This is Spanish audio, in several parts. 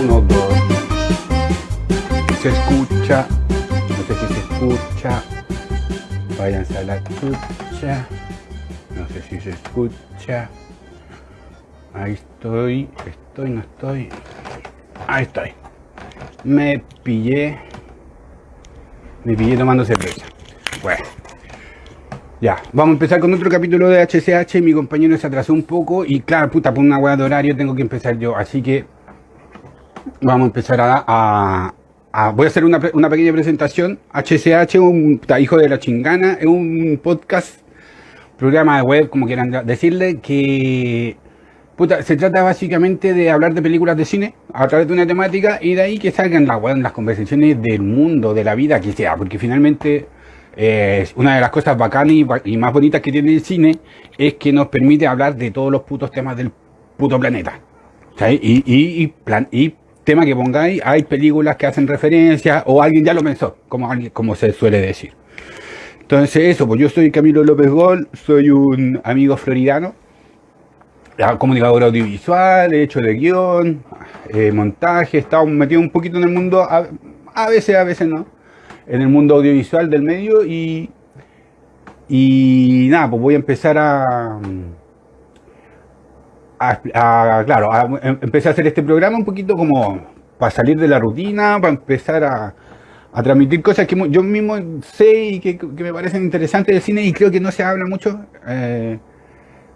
Uno, dos. Se escucha. No sé si se escucha. Váyanse a la escucha. No sé si se escucha. Ahí estoy. Estoy, no estoy. Ahí estoy. Me pillé. Me pillé tomando cerveza. Bueno. Ya, vamos a empezar con otro capítulo de HCH. Mi compañero se atrasó un poco y claro, puta, por una hueá de horario tengo que empezar yo. Así que vamos a empezar a... a- voy a hacer una, pe- una pequeña presentación. HCH, un puta, hijo de la chingana, es un podcast, programa de web, como quieran decirle, que... Puta, se trata básicamente de hablar de películas de cine a través de una temática y de ahí que salgan la, las conversaciones del mundo, de la vida que sea, porque finalmente eh, una de las cosas bacanas y, más bonitas que tiene el cine es que nos permite hablar de todos los putos temas del puto planeta. Y, y, tema que pongáis, hay películas que hacen referencia o alguien ya lo pensó, como, como se suele decir. Entonces eso, pues yo soy Camilo López Gol, soy un amigo floridano, ya, comunicador audiovisual, he hecho de guion, eh, montaje, he estado metido un poquito en el mundo, a veces, a veces no, en el mundo audiovisual del medio y, y nada, pues voy a empezar a, a- claro, em- empecé a hacer este programa un poquito como para salir de la rutina, para empezar a, a transmitir cosas que yo mismo sé y que, me parecen interesantes del cine y creo que no se habla mucho. eh,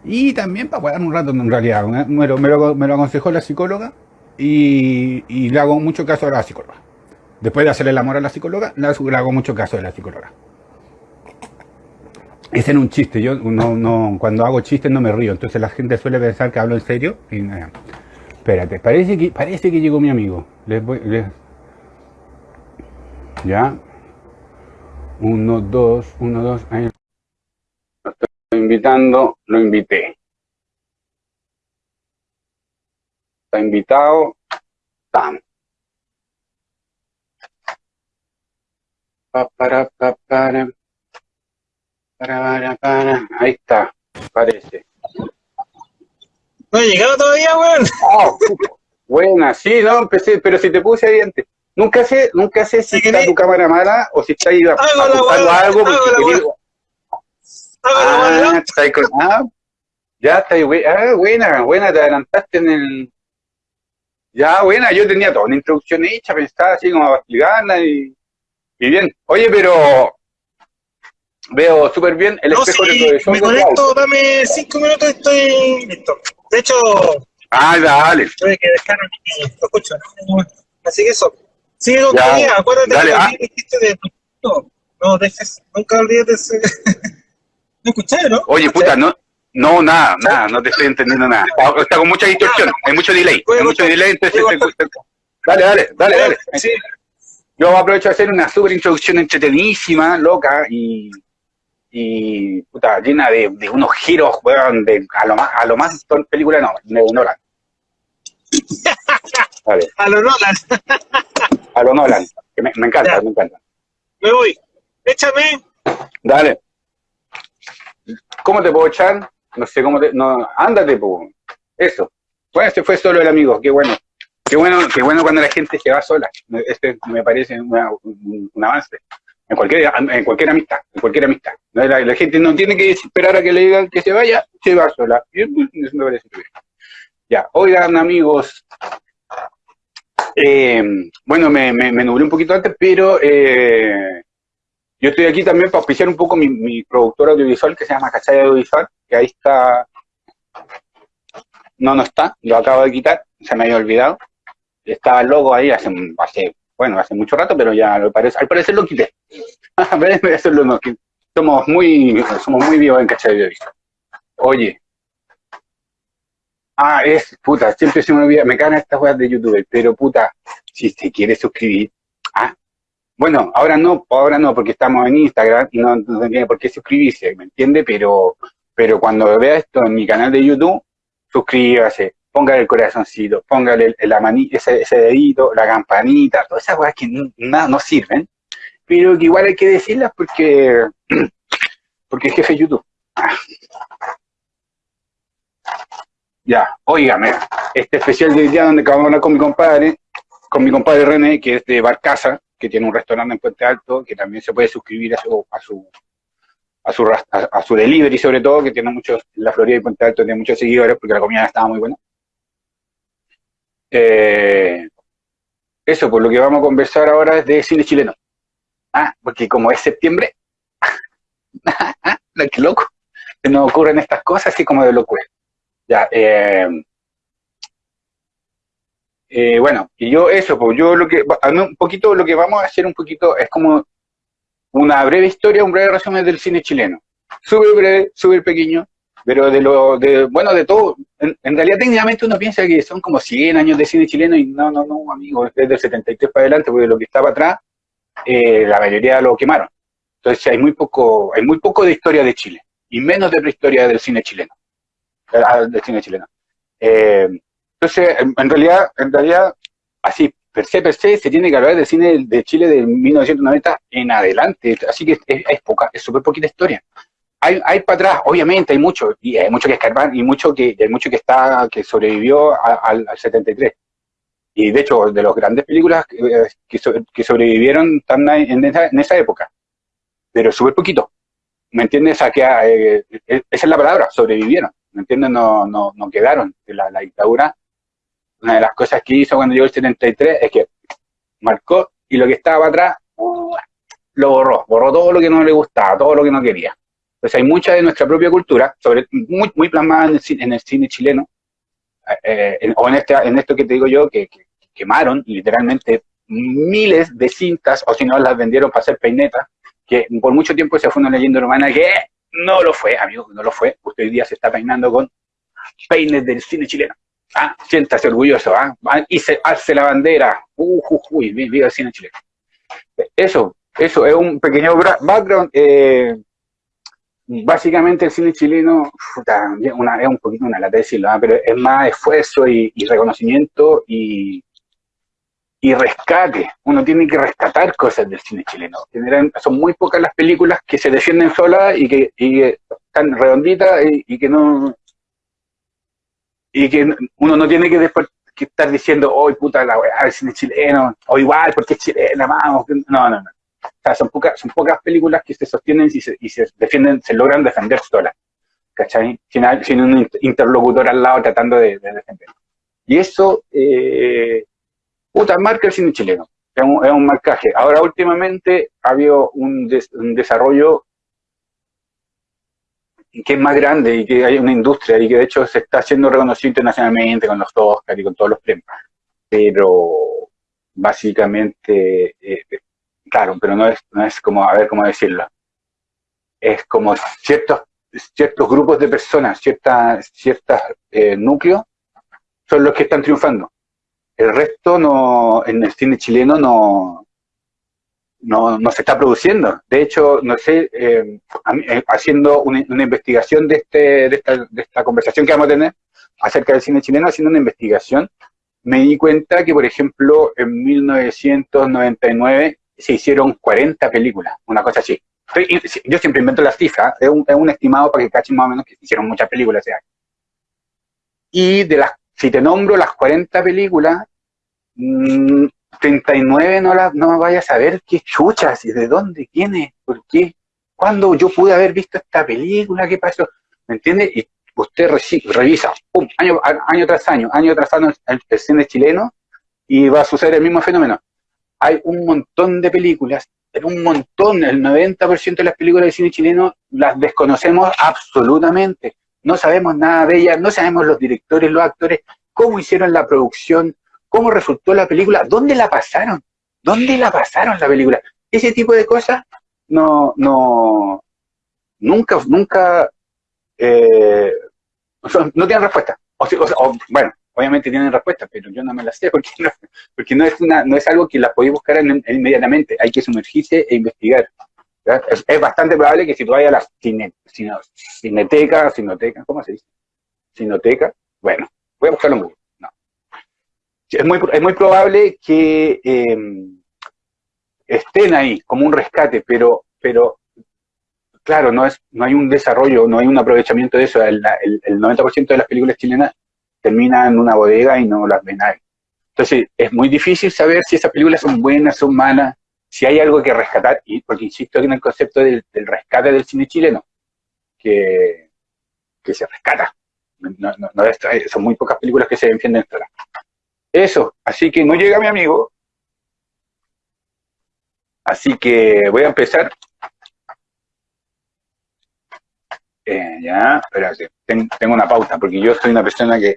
y también para jugar un rato en realidad. Me lo, me lo- me lo aconsejó la psicóloga y, y le hago mucho caso a la psicóloga. Después de hacerle el amor a la psicóloga, le hago mucho caso a la psicóloga. Ese era un chiste, yo no, no, cuando hago chistes no me río, entonces la gente suele pensar que hablo en serio y nada. Espérate, parece que, parece que llegó mi amigo. Les voy, Ya. Uno, dos, uno, dos. Lo estoy invitando, lo invité. Está invitado. Tam. Para, pa, para. Para, para, para. Ahí está, parece. No he llegado todavía, weón. Oh, buena, sí, no, empecé, pero si te puse ahí antes. Nunca sé, nunca sé si está tu cámara mala o si está ahí apuntando algo porque Ah, está ahí con- ah, ya está ahí, ah, buena, buena, te adelantaste en el... Ya, buena, yo tenía toda una introducción hecha, pensaba así como para explicarla y, y bien. Oye, pero veo súper bien el No, espejo sí, de me conecto, dame cinco minutos y estoy listo. De hecho, Ah, dale. tuve que dejar. Lo escucho. Así que eso. Sigue con Ya, tu idea. Acuérdate dale, que ah. que dijiste de... No, no dejes... Nunca olvides de ese... ¿No escuchaste, no? Oye, puta, no, no, nada, nada, no te estoy entendiendo nada. Está, está con mucha distorsión, hay mucho delay, hay mucho delay, entonces... Dale, dale, dale, dale. Sí. Yo aprovecho de hacer una super introducción entretenidísima, loca y, y puta, llena de, de unos giros, weón, de, a lo más, a lo más película no, de Nolan. Vale, A lo Nolan. a lo Nolan, que me, me encanta, Ya. me encanta. Me voy. Échame. Dale. ¿Cómo te puedo echar? No sé cómo te, no, ándate, po. Eso. Bueno, este fue solo el amigo, qué bueno. Qué bueno, qué bueno cuando la gente se va sola. Este me parece una- un, avance. En cualquier, en cualquier amistad, en cualquier amistad. La, gente no tiene que esperar a que le digan que se vaya, se va sola. Eso me parece bien. Ya, oigan amigos, eh, bueno, me, nublé un poquito antes, pero eh, yo estoy aquí también para auspiciar un poco mi, mi productor audiovisual que se llama Cachai Audiovisual, que ahí está, no, no está, lo acabo de quitar, se me había olvidado. Estaba el logo ahí hace, hace bueno, hace mucho rato, pero ya lo parece, al parecer lo quité. Somos muy, somos muy vivos en Cachai Audiovisual. Oye, ah, es, puta, siempre se me olvida, me cagan estas weas de YouTube, pero puta, si te quieres suscribir, ah, bueno, ahora no, ahora no, porque estamos en Instagram y no, no por qué suscribirse, ¿me entiende? Pero, pero cuando vea esto en mi canal de YouTube, suscríbase, póngale el corazoncito, póngale la ese, ese, dedito, la campanita, todas esas cosas que nada no sirven, pero que igual hay que decirlas porque, porque es jefe de YouTube. Ya, óigame, este especial de día donde acabamos de hablar con mi compadre, con mi compadre René, que es de Barcaza, que tiene un restaurante en Puente Alto, que también se puede suscribir a su, a su, a su, a, a su delivery sobre todo, que tiene muchos, en la Florida y Puente Alto tiene muchos seguidores porque la comida estaba muy buena. Eh, eso, por lo que vamos a conversar ahora es de cine chileno. Ah, porque como es septiembre, qué loco, nos ocurren estas cosas así como de locura. Ya, eh, eh, bueno, y yo eso, pues yo lo que, un poquito lo que vamos a hacer un poquito es como una breve historia, un breve resumen del cine chileno. Súper breve, súper pequeño, pero de lo, de, bueno, de todo. En, realidad técnicamente uno piensa que son como 100 años de cine chileno y no, no, no, amigo, desde el 73 para adelante, porque lo que estaba atrás, eh, la mayoría lo quemaron. Entonces hay muy poco, hay muy poco de historia de Chile y menos de prehistoria del cine chileno. Ah, del cine chileno. Eh, entonces, en, realidad, en realidad, así, per se, per se, se tiene que hablar del cine de Chile de 1990 en adelante, así que es, poca, es súper poquita historia. Hay, hay para atrás, obviamente, hay mucho, y hay mucho que escarbar, y mucho que, hay mucho que está, que sobrevivió al, 73. Y de hecho, de las grandes películas que, que, sobrevivieron están en esa, en esa época, pero súper poquito. ¿Me entiendes? Que, eh, esa es la palabra, sobrevivieron. ¿Me entiendes? No, no, no quedaron. La, la dictadura, una de las cosas que hizo cuando llegó el 73 es que marcó y lo que estaba atrás uh, lo borró, borró todo lo que no le gustaba, todo lo que no quería. Entonces hay mucha de nuestra propia cultura, sobre, muy, muy plasmada en el, en el cine chileno, eh, eh, o en, este, en esto que te digo yo, que, que, quemaron literalmente miles de cintas, o si no las vendieron para hacer peinetas, que por mucho tiempo se fue una leyenda urbana que no lo fue, amigo, no lo fue. Usted hoy día se está peinando con peines del cine chileno. Ah, siéntase orgulloso, ¿ah? Y se hace la bandera. Uh, uh, uy, viva el cine chileno. Eso, eso es un pequeño background. Eh, básicamente el cine chileno una, es un poquito una lata decirlo, ¿ah? pero es más esfuerzo y reconocimiento y, y rescate. Uno tiene que rescatar cosas del cine chileno. son muy pocas las películas que se defienden solas y que, están redonditas y, que no y que uno no tiene que, después, estar diciendo, hoy puta la weá, el cine chileno, o igual, porque es chilena, vamos. No, no, no. O son pocas, son pocas películas que se sostienen y se, y se defienden, se logran defender solas. ¿Cachai? Sin, un interlocutor al lado tratando de, defender. Y eso, eh, puta, marca el cine chileno. Es un, marcaje. Ahora, últimamente, ha habido un, desarrollo que es más grande y que hay una industria y que de hecho se está haciendo reconocido internacionalmente con los Oscar y con todos los premios. Pero básicamente, eh, claro, pero no es, no es como, a ver cómo decirlo, es como ciertos, ciertos grupos de personas, ciertas, ciertos eh, núcleos son los que están triunfando. El resto no, en el cine chileno no, no, se está produciendo. De hecho, no sé, eh, eh, haciendo una, investigación de, este, de, esta, de esta conversación que vamos a tener acerca del cine chileno, haciendo una investigación, me di cuenta que, por ejemplo, en 1999 se hicieron 40 películas, una cosa así. Yo siempre invento las cifras, es un, es un estimado para que cachen más o menos que se hicieron muchas películas ese año. Y de las, si te nombro las 40 películas, 39 mm, no, la, no vaya a saber qué chuchas y de dónde, quién es, por qué, cuándo yo pude haber visto esta película, qué pasó, ¿me entiende? Y usted revisa, pum, año, año tras año, año tras año el, cine chileno y va a suceder el mismo fenómeno. Hay un montón de películas, pero un montón, el 90% de las películas de cine chileno las desconocemos absolutamente. No sabemos nada de ellas, no sabemos los directores, los actores, cómo hicieron la producción, cómo resultó la película, dónde la pasaron, dónde la pasaron la película. Ese tipo de cosas no, no, nunca, nunca, eh, no tienen respuesta. O, bueno, obviamente tienen respuesta, pero yo no me las sé porque no, porque no es una, no es algo que la podéis buscar inmediatamente. Hay que sumergirse e investigar. Es, bastante probable que si tú vayas a la cine, cineteca, sinoteca, ¿cómo se dice? Sinoteca, bueno, voy a buscarlo muy es muy, es muy probable que em, estén ahí como un rescate, pero, pero claro, no, es, no hay un desarrollo, no hay un aprovechamiento de eso. El, el, 90% de las películas chilenas terminan en una bodega y no las ve nadie. Entonces, es muy difícil saber si esas películas son buenas, son malas, si hay algo que rescatar, y porque insisto en el concepto del, rescate del cine chileno, que, se rescata. Son muy pocas películas que se defienden Eso, así que no llega mi amigo. Así que voy a empezar. Eh, ya, espérate, tengo una pauta, porque yo soy una persona que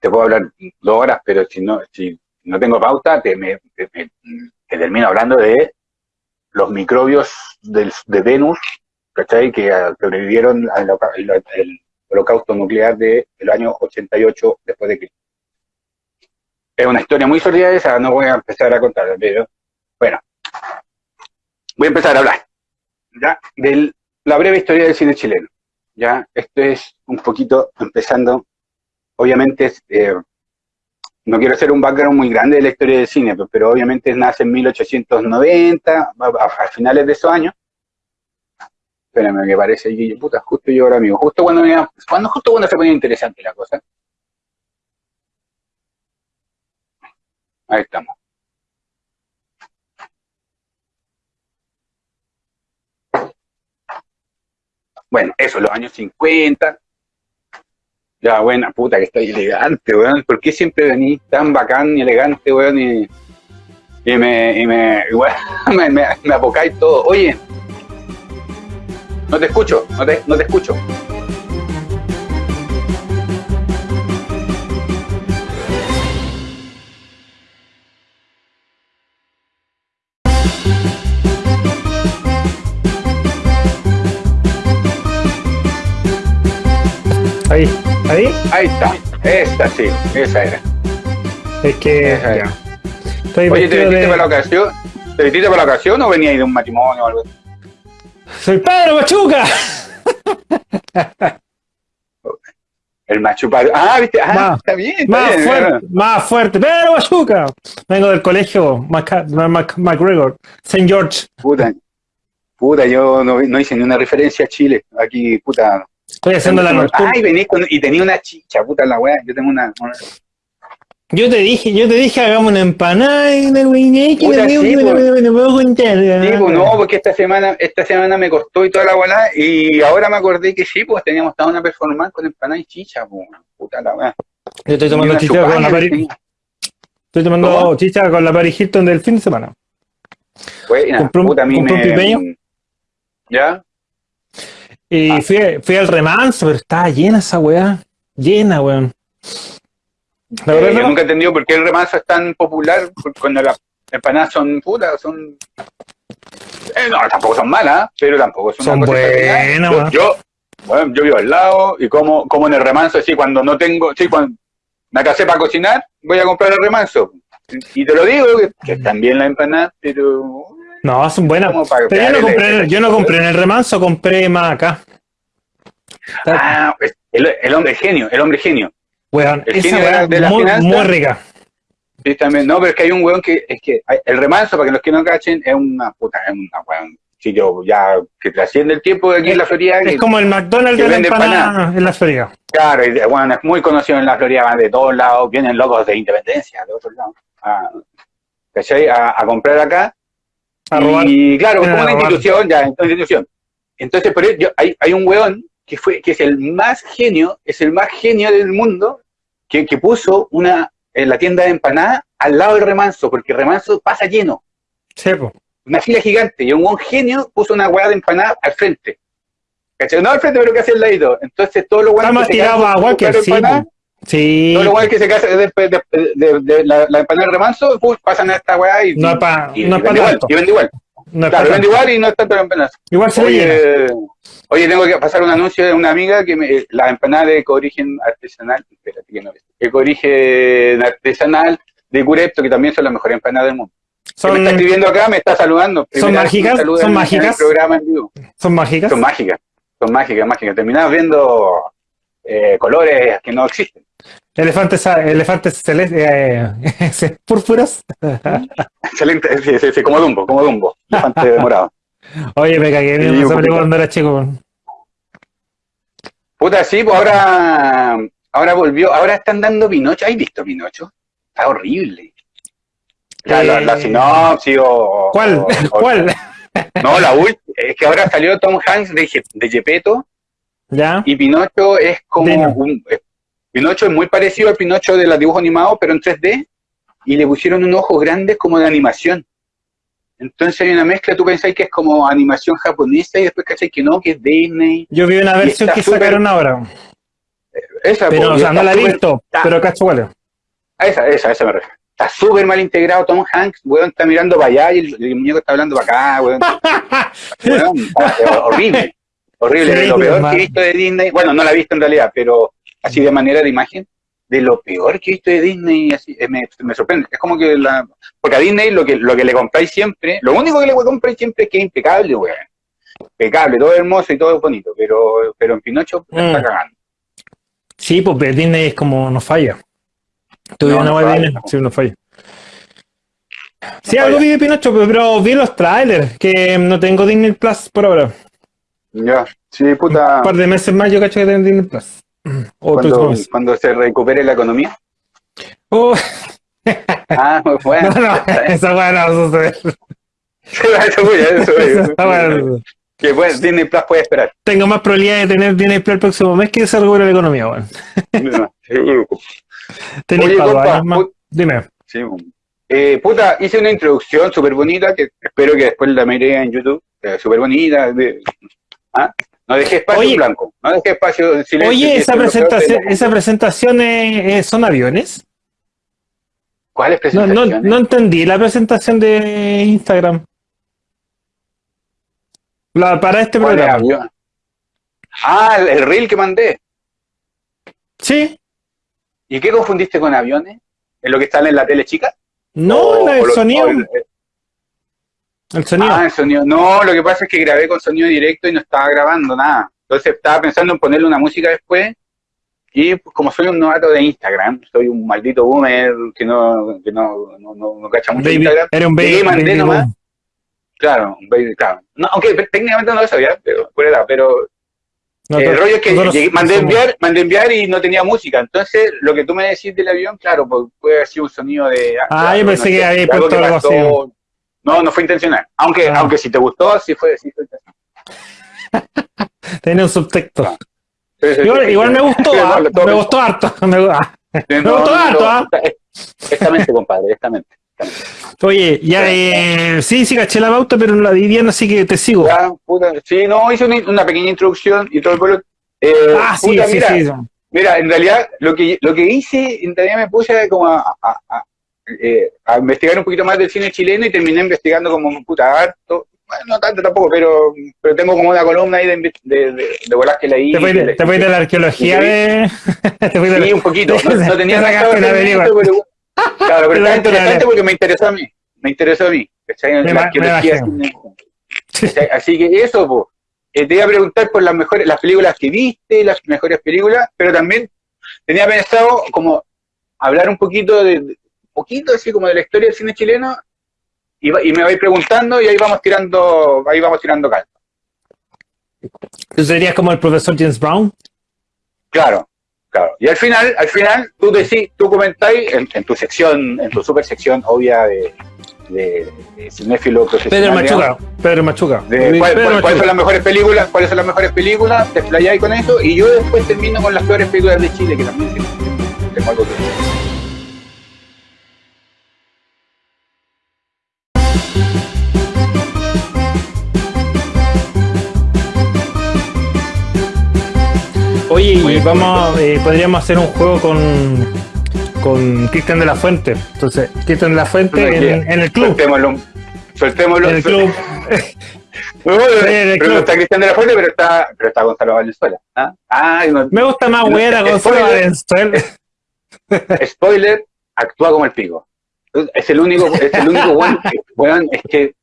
te puedo hablar dos horas, pero si no, si no tengo pauta, te, me, termino hablando de los microbios del, de Venus, ¿cachai? Que sobrevivieron al, holocausto nuclear del año 88 después de Cristo. Es una historia muy sólida esa, no voy a empezar a contarla, pero bueno, voy a empezar a hablar, ¿ya? De la breve historia del cine chileno, ¿ya? Esto es un poquito empezando obviamente, eh, no quiero hacer un background muy grande de la historia del cine, pero, obviamente nace en 1890, a, finales de esos años. Espérame, que parece que puta, justo yo ahora amigo, justo cuando, cuando, justo cuando se ponía interesante la cosa. Ahí estamos. Bueno, eso, los años 50, ya, buena puta, que está elegante, weón. ¿Por qué siempre venís tan bacán y elegante, weón? Y, me, y me, me, me, me apocáis todo. Oye, no te escucho, no te, no te escucho. Ahí. ¿Ahí? Ahí está. Esa sí, esa era. Es que. Esa era. Oye, ¿te metiste para la ocasión? ¿Te metiste para la ocasión o venías de un matrimonio o algo? ¡Soy Pedro Machuca! El Machuca. Ah, viste. Ah, está bien. Está más, bien, fuerte, más fuerte. Pedro Machuca. Vengo del colegio McGregor, St. George. Puta. Puta, yo no, no hice ni una referencia a Chile. Aquí, puta, Estoy haciendo la nocturna. Ay, venís con, y tenía una chicha, puta la weá. Yo tengo una, Yo te dije, yo te dije hagamos una empanada y me, sí, puedo. Sí, pues no, porque esta semana, esta semana me costó y toda la weá, y ahora me acordé que sí, pues teníamos toda una performance con empanada y chicha, pues, puta la weá. Yo estoy tomando chicha con la Paris. Estoy tomando chicha con la Paris Hilton del fin de semana. Buena, puta, a mí me... ¿Ya? Y ah. fui, fui, al remanso, pero estaba llena esa weá. Llena, weón. La verdad, eh, no. nunca he entendido por qué el remanso es tan popular cuando las empanadas son putas, son... Eh, no, tampoco son malas, pero tampoco son, son buenas. Yo, bueno, yo vivo al lado y como, como en el remanso, así cuando no tengo, sí, cuando me casé para cocinar, voy a comprar el remanso. Y te lo digo, que, también la empanada, pero no, son buenas. Pero yo no, compré, yo no compré en el remanso, compré más acá. Ah, pues, el, hombre genio, el hombre genio. Weón, el esa genio de, la muy, muy rica. Sí, también. No, pero es que hay un weón que, es que el remanso, para que los que no cachen, es una puta, es una weón sitio ya que trasciende el tiempo de aquí en la Florida. Es como el McDonald's de la empanada en la Florida. Claro, y, bueno, es muy conocido en la Florida, van de todos lados, vienen locos de independencia, de otros lados, a, a, a comprar acá y claro, como una institución, ya, una institución. Entonces, por ello, hay, hay un weón que fue, que es el más genio, es el más genio del mundo, que, que puso una, en la tienda de empanada al lado del remanso, porque el remanso pasa lleno. Sí, Una fila gigante, y un buen genio puso una hueá de empanada al frente. ¿Cachai? No al frente, pero casi al ladito. Entonces, todo lo bueno más tirado agua que sí, Sí. Todo lo bueno que se casa después de, de, de, la, la, empanada de remanso, pues, pasan a esta weá y, no es pa, y, no y, vende igual, y vende igual. No claro, vende igual y no está tanto empanadas. Igual se oye, oye, tengo que pasar un anuncio de una amiga que me, la empanada de origen artesanal, espérate que no es, origen artesanal de Curepto, que también son las mejores empanadas del mundo. Son, me está escribiendo acá, me está saludando. Son mágicas, son mágicas. Son mágicas. Son mágicas, son mágicas, mágicas. Terminamos viendo eh, colores que no existen. Elefantes, elefantes celestes, eh, púrpuras. Excelente, sí, sí, sí, como Dumbo, como Dumbo, elefante morado. Oye, me cagué, me salió cuando era chico. Puta, sí, pues ahora, ahora volvió, ahora están dando Pinocho. ¿Has visto Pinocho? Está horrible. La, la, la Eh, sinopsis o... ¿Cuál? o- o- ¿Cuál? No, la última. Es que ahora salió Tom Hanks de, de Gepetto ¿Ya? y Pinocho es como Dino. un... eh, Pinocho es muy parecido al Pinocho de los dibujos animados, pero en 3D, y le pusieron unos ojos grandes como de animación. Entonces hay una mezcla, tú pensáis que es como animación japonesa y después cacháis que no, que es Disney. Yo vi una versión que súper- sacaron ahora. Esa, Pero, po, o sea, no la he visto, está- pero cacho a esa, esa, esa me refiero. Está súper mal integrado Tom Hanks, weón, está mirando para allá y el, el muñeco está hablando para acá, weón. Weón, está- es horrible. Horrible, Sí, lo peor que he visto de Disney. Bueno, no la he visto en realidad, pero así de manera de imagen, de lo peor que he visto de Disney, así, eh, me, me sorprende. Es como que la. Porque a Disney lo que, lo que le compráis siempre, lo único que le compráis siempre es que es impecable, weón. Impecable, todo hermoso y todo bonito, pero, pero en Pinocho la está Mm. cagando. Sí, pues Disney es como no falla. Tú No, una no web de falla, Disney, no. sí, no falla. Sí, No algo vi de Pinocho, pero, pero vi los trailers, que no tengo Disney Plus por ahora. Ya, sí, puta. Un par de meses más yo cacho que tengo Disney Plus. O Cuando, se recupere la economía. Oh, Ah, muy bueno. no, no, esa weá no va a suceder. eso no suceder. Que bueno, Disney Plus puede esperar. Tengo más probabilidad de tener Disney Plus el próximo mes que se recupere la economía, weón. No, seguro. Tenéis Oye, compa, más. Dime. Sí, bueno. eh, puta, hice una introducción súper bonita que espero que después la miré en YouTube. eh, súper bonita. de- ¿ah? No dejé espacio Oye. en blanco. No dejé espacio en silencio. Oye, esa de presentación, esa presentación es- es- son aviones. ¿Cuáles No, no, no entendí la presentación de Instagram. La, para este ¿Cuál programa. Ah, el, el reel que mandé. Sí. ¿Y qué confundiste con aviones? ¿En lo que está en la tele chica? No, O- la- o el lo- sonido. el- El sonido. Ah, el sonido. No, lo que pasa es que grabé con sonido directo y no estaba grabando nada. Entonces estaba pensando en ponerle una música después. Y pues, como soy un novato de Instagram, soy un maldito boomer que no, que no, no, no, no cacha mucho baby, Instagram. era un baby. Mandé baby nomás. boom. Claro, un baby, claro. No, aunque técnicamente no lo sabía, pero pero No, el rollo es que llegué- mandé enviar, mandé enviar y no tenía música. Entonces, lo que tú me decís del avión, claro, pues, puede haber sido un sonido de. Ah, de yo pensé que había puesto algo así. No, no fue intencional. Aunque, Ah. aunque si te gustó, sí fue, sí fue intencional. Tenía un subtexto. Sí, sí, sí, Igual, sí, igual sí. me gustó, Sí, ah, no, me gustó harto. Me, ah. Sí, me no, gustó no, harto, ah. esta- Esta mente, compadre, esta mente. Oye, ya, eh, sí, sí, caché la pauta, pero no la vi bien, así que te sigo. Ya, puta, sí, no, hice una, una pequeña introducción y todo el pueblo. Eh, ah, sí, puta, sí, mira, sí. Mira, en realidad lo que, lo que hice, en realidad me puse como a, a- a- eh, a investigar un poquito más del cine chileno y terminé investigando como puta harto. Bueno, no tanto tampoco, pero, pero tengo como una columna ahí de, de, de, de bolas que leí. Te fuiste, de- te de la arqueología de. te de Sí, un poquito. No, no tenía Te nada hacer película. pero, Claro, pero está interesante porque me interesó a mí. Me interesó a mí. ¿cachai? Me La ma- arqueología me cine- ¿cachai? Así que eso, po. Eh, te iba a preguntar por las mejores, las películas que viste, las mejores películas, pero también tenía pensado como hablar un poquito de, poquito así como de la historia del cine chileno y, va- y me vais preguntando y ahí vamos tirando, ahí vamos tirando calma. ¿Tú serías como el profesor James Brown? Claro, claro. Y al final, al final, tú decís, tú comentáis en, en tu sección, en tu super sección obvia de, de, de cinéfilo profesional. Pedro Machuca. Pedro Machuca. de Pedro cuál- cuál- Machuca. cuáles son las mejores películas, cuáles son las mejores películas, te explayáis con eso, y yo después termino con las peores películas de Chile, que también tengo algo que Muy vamos, eh, podríamos hacer un juego con, con Cristian de la Fuente. Entonces, Cristian de la Fuente en, el club. Soltémoslo. Soltémoslo. En el club. No, no, Sí, en el pero no está Cristian de la Fuente, pero está, pero está Gonzalo Valenzuela. ¿ah? No- Me gusta más No, güera Gonzalo spoiler. Valenzuela. spoiler, actúa como el pico. Es el único, es el único bueno, weón, es que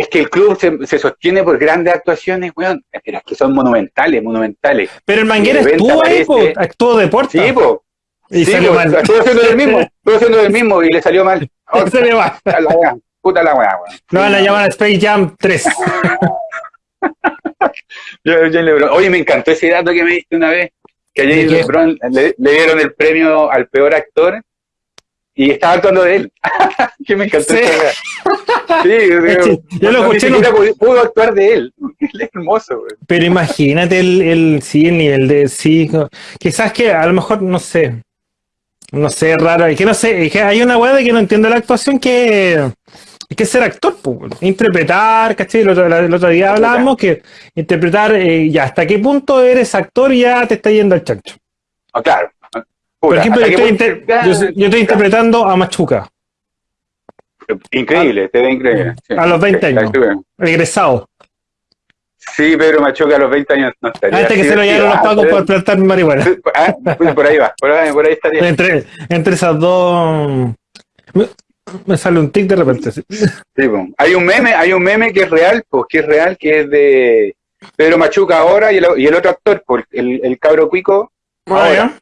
es que el club se, se sostiene por grandes actuaciones, weón, pero es que son monumentales, monumentales. Pero el Manguera estuvo ahí, po, aparece- actuó de puerta. Sí, po, y sí, salió po, mal. estuvo haciendo del mismo, estuvo haciendo del mismo y le salió mal. Oh, salió mal. puta la weá, puta la weá, weón. No van a llamar a Space Jam 3. Yo- yo le- Oye, me encantó ese dato que me diste una vez, Que a ¿De James qué? Brown le, le dieron el premio al peor actor y estaba actuando de él. que me encantó Sí. yo lo escuché siquiera pudo, actuar de él. Él es hermoso, güey. Pero imagínate el, el, sí, el nivel de, sí, no, quizás que a lo mejor, no sé, no sé, raro, es que no sé, es que hay una weá de que no entiendo la actuación que es que ser actor, pues, interpretar, ¿cachai? El otro, el otro día hablábamos que interpretar, eh, ya, hasta qué punto eres actor y ya te está yendo al chancho. Ah, claro. Por ejemplo, yo estoy, que- inter- yo, yo estoy interpretando a Machuca, Increíble, te ve increíble. sí. A los 20 Sí, años. actúa. egresado, Sí, Pedro Machuca a los 20 años no estaría. antes que se lo llevaron los Ah, por plantar marihuana. ah, pues por ahí va, por ahí, por ahí estaría. Entre, entre esas dos, me, me sale un tic de repente. sí. Sí, po. Hay un meme, hay un meme que es real, pues que es real, que es de Pedro Machuca ahora y el, y el otro actor, pues, el, el cabro cuico, ahora.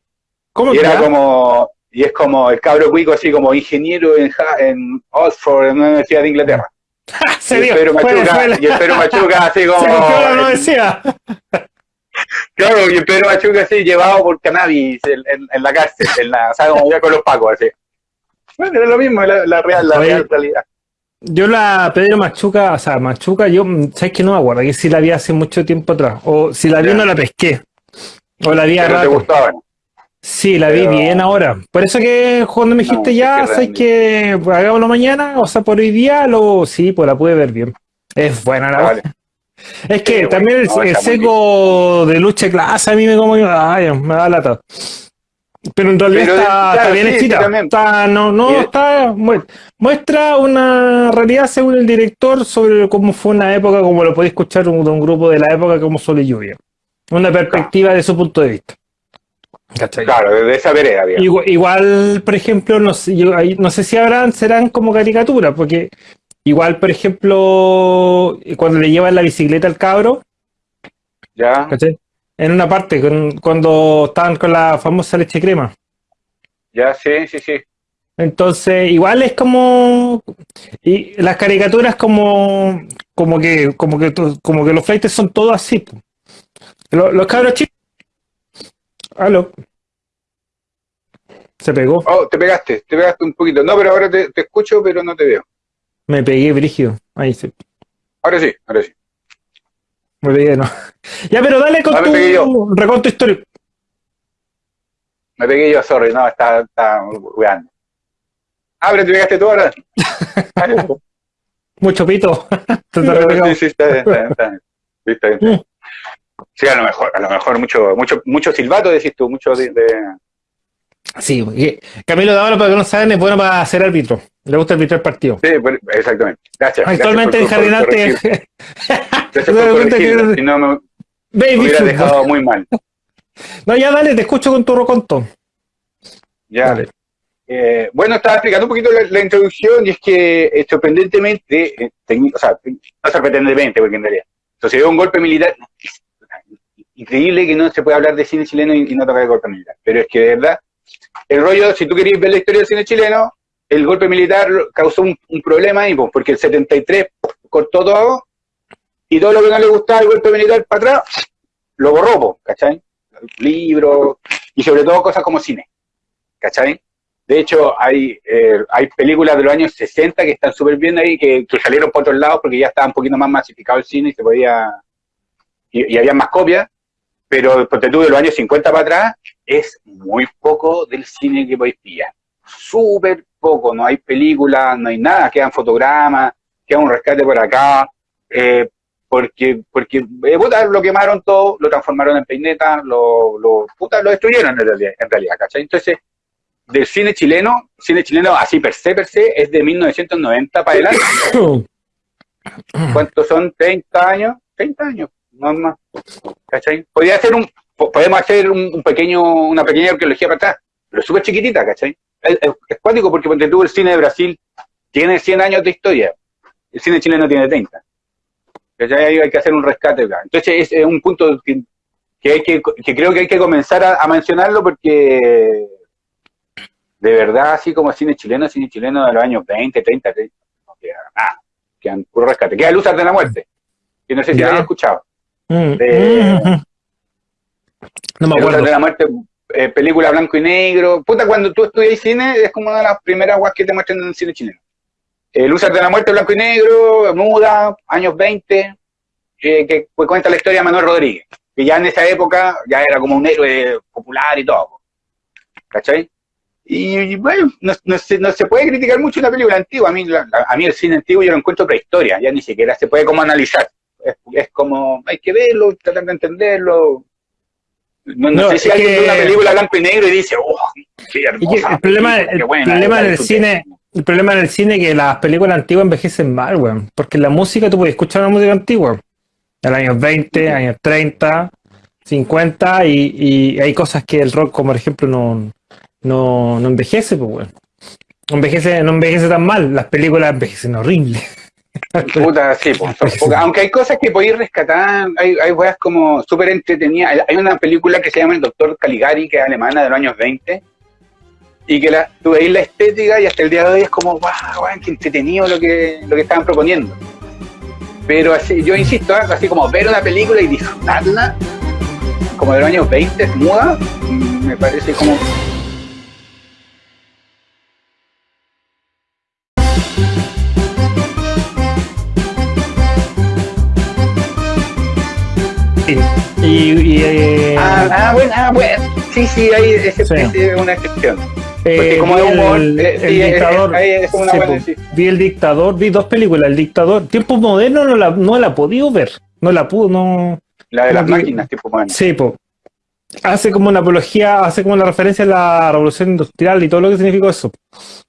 ¿Cómo Y era ya? como, y es como el cabro cuico así como ingeniero en, en Oxford, en una universidad de Inglaterra. Se y, el Pedro Machuca, fue la- y el Pedro Machuca así como. se la universidad. Claro, y el Pedro Machuca así llevado por cannabis en, en- en la cárcel, en la, o sea, como ya con los pacos así. Bueno, era lo mismo, la, la real, la Oye. real realidad. Yo la Pedro Machuca, o sea, Machuca, yo, ¿sabes que No me acuerdo, que si la vi hace mucho tiempo atrás, o si la vi Ya. no la pesqué, o la vi a Pero te rato. Sí, la vi bien ahora. Por eso que cuando me dijiste No, ya, ¿sabes que hagámoslo mañana? O sea, por hoy día, lo sí, pues la pude ver bien. Es buena la Vale. Es que también el, no, seco de lucha clase a mí me como ay, me da lata. Pero en realidad Pero, está, claro, está bien sí, escrita. Está- no, no, está, mu- muestra una realidad según el director sobre cómo fue una época, como lo podéis escuchar un- de un grupo de la época como Sol y Lluvia. Una perspectiva de su punto de vista. ¿Cachai? Claro, desde esa vereda, digamos. Igual, igual, por ejemplo, no sé, yo no sé si habrán, serán como caricaturas, porque igual, por ejemplo, cuando le llevan la bicicleta al cabro, Ya, ¿cachai? En una parte, con- cuando estaban con la famosa leche crema. ya, sí, sí, sí. Entonces, igual es como. Y las caricaturas como. Como que, como que, como que los flights son todos así. Los, los cabros chicos. Aló. Se pegó. Oh, te pegaste, te pegaste un poquito. No, pero ahora te, te escucho, pero no te veo. Me pegué brígido. Ahí sí. Ahora sí, ahora sí. Me pegué, no. Ya, pero dale con pegué tu reconto histórico. Me pegué yo, sorry, no, está, está weando. Ah, pero te pegaste tú ahora. Mucho pito. Sí, sí, está bien, está bien, está bien. Sí, está bien, está bien. Sí, a lo mejor, a lo mejor mucho, mucho, mucho silbato decís tú, mucho de, de- Sí, Camilo de ahora, para que no saben, es bueno para ser árbitro. Le gusta arbitrar partido. Sí, exactamente. Gracias. Actualmente en gracias por- por Jardinante. corregir. Gracias ¿Te por das cuenta corregirme, que- si no me, me hubiera dejado muy mal. No, ya dale, te escucho con tu reconto. Ya. Dale. Eh, bueno, estaba explicando un poquito la, la introducción y es que eh, sorprendentemente, eh, o sea, no sorprendentemente, porque en realidad sucedió un golpe militar. Increíble que no se pueda hablar de cine chileno y, no tocar el golpe militar, pero es que de verdad, el rollo, si tú querías ver la historia del cine chileno, el golpe militar causó un, problema ahí, porque el 73 cortó todo y todo lo que no le gustaba el golpe militar para atrás, lo borró, pues, ¿cachai? Libros y sobre todo cosas como cine, ¿cachai? De hecho, hay, eh, hay películas de los años 60 que están súper bien ahí, que, salieron por otros lados porque ya estaba un poquito más masificado el cine y se podía. Y había más copias, pero ponte tú de los años 50 para atrás, es muy poco del cine que podéis pillar. Súper poco, no hay películas, no hay nada, quedan fotogramas, queda un rescate por acá, eh, porque, porque eh, puta, lo quemaron todo, lo transformaron en peineta, lo, lo, puta, lo destruyeron en realidad, en realidad, ¿cachai? Entonces, del cine chileno, cine chileno así per se, per se, es de 1990 para adelante. ¿Cuántos son? ¿30 años? 30 años, no más. ¿Cachai? Podría hacer un, po- podemos hacer un, un pequeño, una pequeña arqueología para atrás, pero súper chiquitita, ¿cachai? Es, es, cuático porque ponte tú el cine de Brasil tiene 100 años de historia, el cine chileno tiene 30. ¿Cachai? Hay que hacer un rescate acá. Entonces es, un punto que, que, hay que, que creo que hay que comenzar a, a mencionarlo porque de verdad, así como cine chileno, cine chileno de los años 20, 30, 30 no queda nada, quedan puro rescate. Queda Luzar de la Muerte, que no sé si lo había escuchado. Mm, De- mm, No me acuerdo. de la muerte, eh, película blanco y negro. Puta, cuando tú estudias cine, es como una de las primeras guas que te muestran en el cine chileno. El de la muerte, blanco y negro, muda, años 20, eh, que pues, cuenta la historia de Manuel Rodríguez, que ya en esa época ya era como un héroe popular y todo. ¿Cachai? Y, y, bueno, no, no se, no se puede criticar mucho una película antigua. A mí, la- a mí el cine antiguo yo lo encuentro prehistoria, ya ni siquiera se puede como analizar. Es, es como, hay que verlo, tratar de entenderlo. No, no No, sé si alguien que- ve una película blanco y negro y dice, oh, qué hermosa. el problema, película, el qué buena, problema en el disfruté". cine, el problema en el cine es que las películas antiguas envejecen mal, weón. Porque la música, tú puedes escuchar una música antigua. De los años 20, años 30, 50, y, y hay cosas que el rock, como por ejemplo, no, no, no envejece, pues, weón. No envejece, no envejece tan mal. Las películas envejecen horrible. Puta, sí, pues, pocas. aunque hay cosas que podéis rescatar, hay, hay weas como súper entretenidas. Hay- una película que se llama El Doctor Caligari, que es alemana de los años 20, y que la, tú veis la estética y hasta el día de hoy es como, wow, weón, qué entretenido lo que, lo que estaban proponiendo. Pero así, yo insisto, ¿eh? así como ver una película y disfrutarla, como de los años 20, muda, mm, me parece como Y, y, eh, Ah, ah, bueno, ah, bueno. Sí, sí, ahí ese, Sí. ese una excepción. eh, como vi humor, el, eh, el sí, es- dictador. ahí es como una sí, buena, po. sí. Vi el dictador, vi dos películas. El dictador, tiempos modernos no la, no la he podido ver. No la pude, no. La de las máquinas, tipo, bueno. Sí, po. Hace como una apología, hace como una referencia a la revolución industrial y todo lo que significó eso.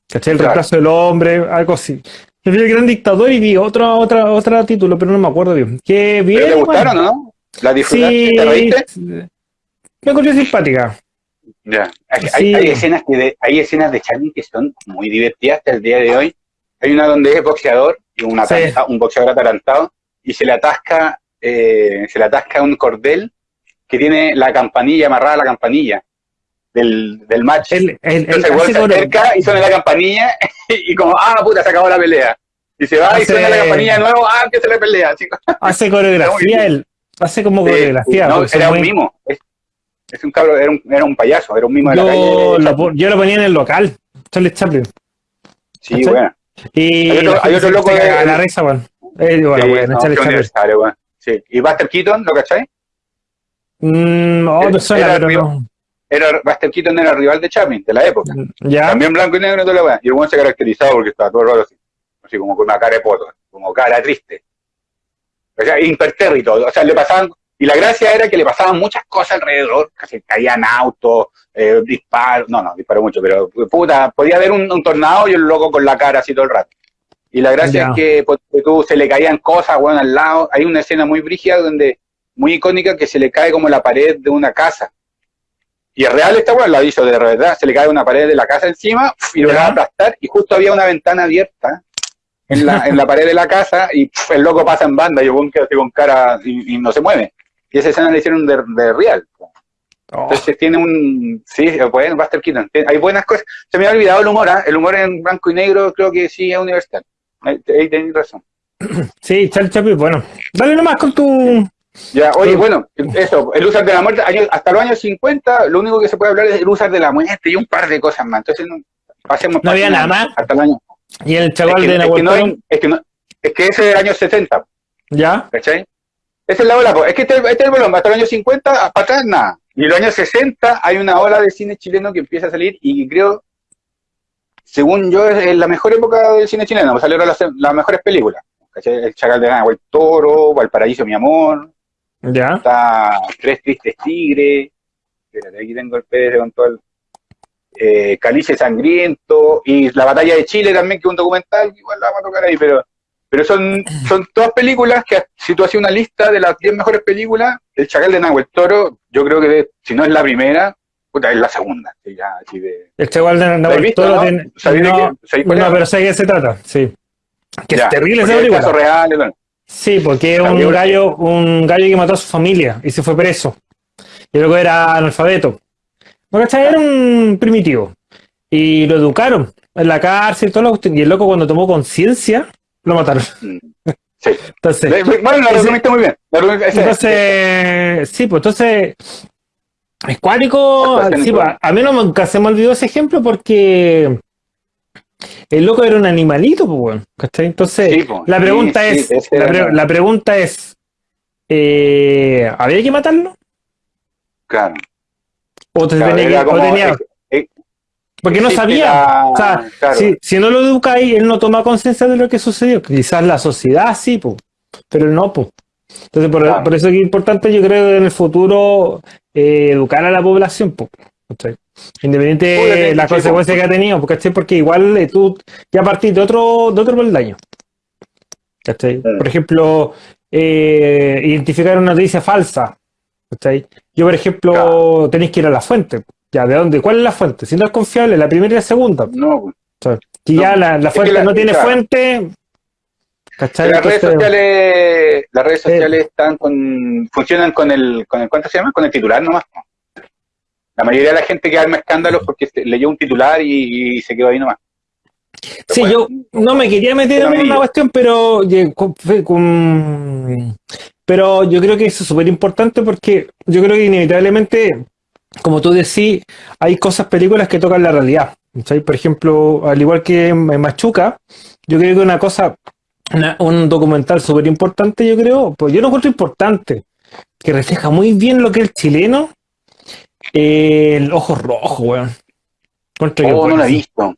¿Cachai? El Claro. reemplazo del hombre, algo así. Yo vi el gran dictador y vi otro, otra, otra título, pero no me acuerdo bien. Que bien. ¿Pero te igual. gustaron o no? ¿La disfrutaste? Sí. ¿Te reíste? Me encontré simpática. Ya. Hay, Sí. hay, hay escenas que de, hay escenas de Charlie que son muy divertidas hasta el día de hoy. Hay una donde es boxeador, y un, Sí. ataranta- un boxeador atarantado, y se le atasca, eh, se le atasca un cordel que tiene la campanilla amarrada a la campanilla del, del match. Entonces el weón hace se acerca y suena la campanilla y como, ah, puta, se acabó la pelea. Y se va y suena la campanilla de nuevo, ah, empieza la pelea. Así, hace coreografía, él hace como Sí, coreografía. no, era un mimo. Es, es un cabro, era un, era un payaso, era un mimo de la calle. lo, yo lo ponía en el local, Charlie Chaplin. sí, ¿cachai? bueno. Y Hay otro- hay loco de- la risa. Eh, bueno, Sí, weón, no, Charlie qué Chaplin. Sí. Y Buster Keaton, ¿lo cachai? Mm, me Era- suena, era pero no. Era, Buster Keaton era rival de Chaplin, de la época. ¿Ya? También blanco y negro toda la weá. Y el weón se caracterizaba porque estaba todo raro así. Así como con una cara de poto, como cara triste. O sea, impertérrito. O sea, le pasaban. Y la gracia era que le pasaban muchas cosas alrededor. Casi caían autos, eh, disparos. No, no, disparó mucho, pero puta, podía haber un, un tornado y el loco con la cara así todo el rato. Y la gracia es que pues, tú, se le caían cosas, weón, al lado. Hay una escena muy brígida donde, muy icónica, que se le cae como la pared de una casa. Y es real esta weón, la hizo de verdad. Se le cae una pared de la casa encima y lo va a aplastar. Y justo había una ventana abierta en la, en la pared de la casa y pf, el loco pasa en banda y así con cara y, y no se mueve. Y esa escena la hicieron de, de real. Oh, Entonces tiene un. Sí, bueno, Buster Keaton. Hay buenas cosas. Se me ha olvidado el humor, ¿ah? El humor en blanco y negro creo que sí es universal. Ahí, ahí tenés razón. sí, Charlie Chaplin, bueno. Dale nomás con tu. Ya, oye, bueno, eso, el usar de la muerte, años- hasta los años 50, lo único que se puede hablar es el usar de la muerte y un par de cosas más. Entonces, pasemos No había nada más. Hasta el año. Y el Es chaval que, de es, que Nahuel no Toro, hay- es que no- es que ese es del año 70, ¿Ya? ¿cachai? Esa es la ola, es que este, este es el bolón, hasta los años 50, para atrás nada. Y en los años 60 hay una ola de cine chileno que empieza a salir y creo, según yo, es la mejor época del cine chileno, pues salieron las, las mejores películas. ¿cachai? El Chacal de Nahuel Toro, Valparaíso, mi amor, ¿Ya? está Tres Tristes Tigres, espérate, aquí tengo el PDF con todo el eh, Calice Sangriento y La Batalla de Chile también, que es un documental, que igual la vamos a tocar ahí, pero, pero son, son todas películas que si tú haces una lista de las 10 mejores películas, El Chacal de Nahuel Toro, yo creo que si no es la primera, puta, es la segunda. ya, así de, El chaval de ¿La has Nahuel Toro no? tiene. ¿Sabéis de No, pero sé de qué se trata, sí. Que Ya, es terrible esa es película. caso real. Sí, porque es un gallo, un gallo que mató a su familia y se fue preso. Y luego era analfabeto. ¿No cachai? Era un primitivo. Y lo educaron en la cárcel y todo lo Y el loco cuando tomó conciencia, lo mataron. Sí. Entonces, Bueno, la Ese- resumiste muy bien. La entonces, sí, pues entonces, Es cuático, Actuaciones sí, buenas. a mí no nunca se me olvidó ese ejemplo porque el loco era un animalito, pues, ¿cachai? Entonces, Sí, la pregunta sí, es, ese la, era pre- la- la pregunta es, eh, ¿había que matarlo? Claro. ¿O, te Claro, tenía que- o como- tenía- eh, porque no sabía. la- O sea, claro. si, si no lo educáis, él no toma conciencia de lo que sucedió. Quizás la sociedad sí, pues, pero él no, pues. Entonces, por, Claro. por eso es importante, yo creo, en el futuro eh, educar a la población. ¿cachai? Independiente de las consecuencias que ha tenido, ¿cachai? porque igual eh, tú ya partís de otro, de otro peldaño. ¿cachai? Por ejemplo, eh, identificar una noticia falsa. ¿cachai? Yo, por ejemplo, Claro. tenéis que ir a la fuente. Ya, ¿de dónde? ¿Cuál es la fuente? Si no es confiable, la primera y la segunda. No, pues. Si No, ya la, fuente la- no tiene claro. fuente, ¿cachai? las redes sociales, las redes sociales están con, funcionan con el, con el, ¿cuánto se llama? Con el titular nomás. La mayoría de la gente que arma escándalos porque leyó un titular y, y se quedó ahí nomás. Sí, Bueno, yo no me quería meter en una cuestión, pero con- fue con- pero yo creo que eso es súper importante porque yo creo que inevitablemente, como tú decís, hay cosas, películas que tocan la realidad. ¿cachai? Por ejemplo, al igual que en Machuca, yo creo que una cosa, una- un documental súper importante, yo creo, pues yo lo encuentro importante, que refleja muy bien lo que es el chileno, eh, el ojo rojo, weón. Que Oh, no lo he visto.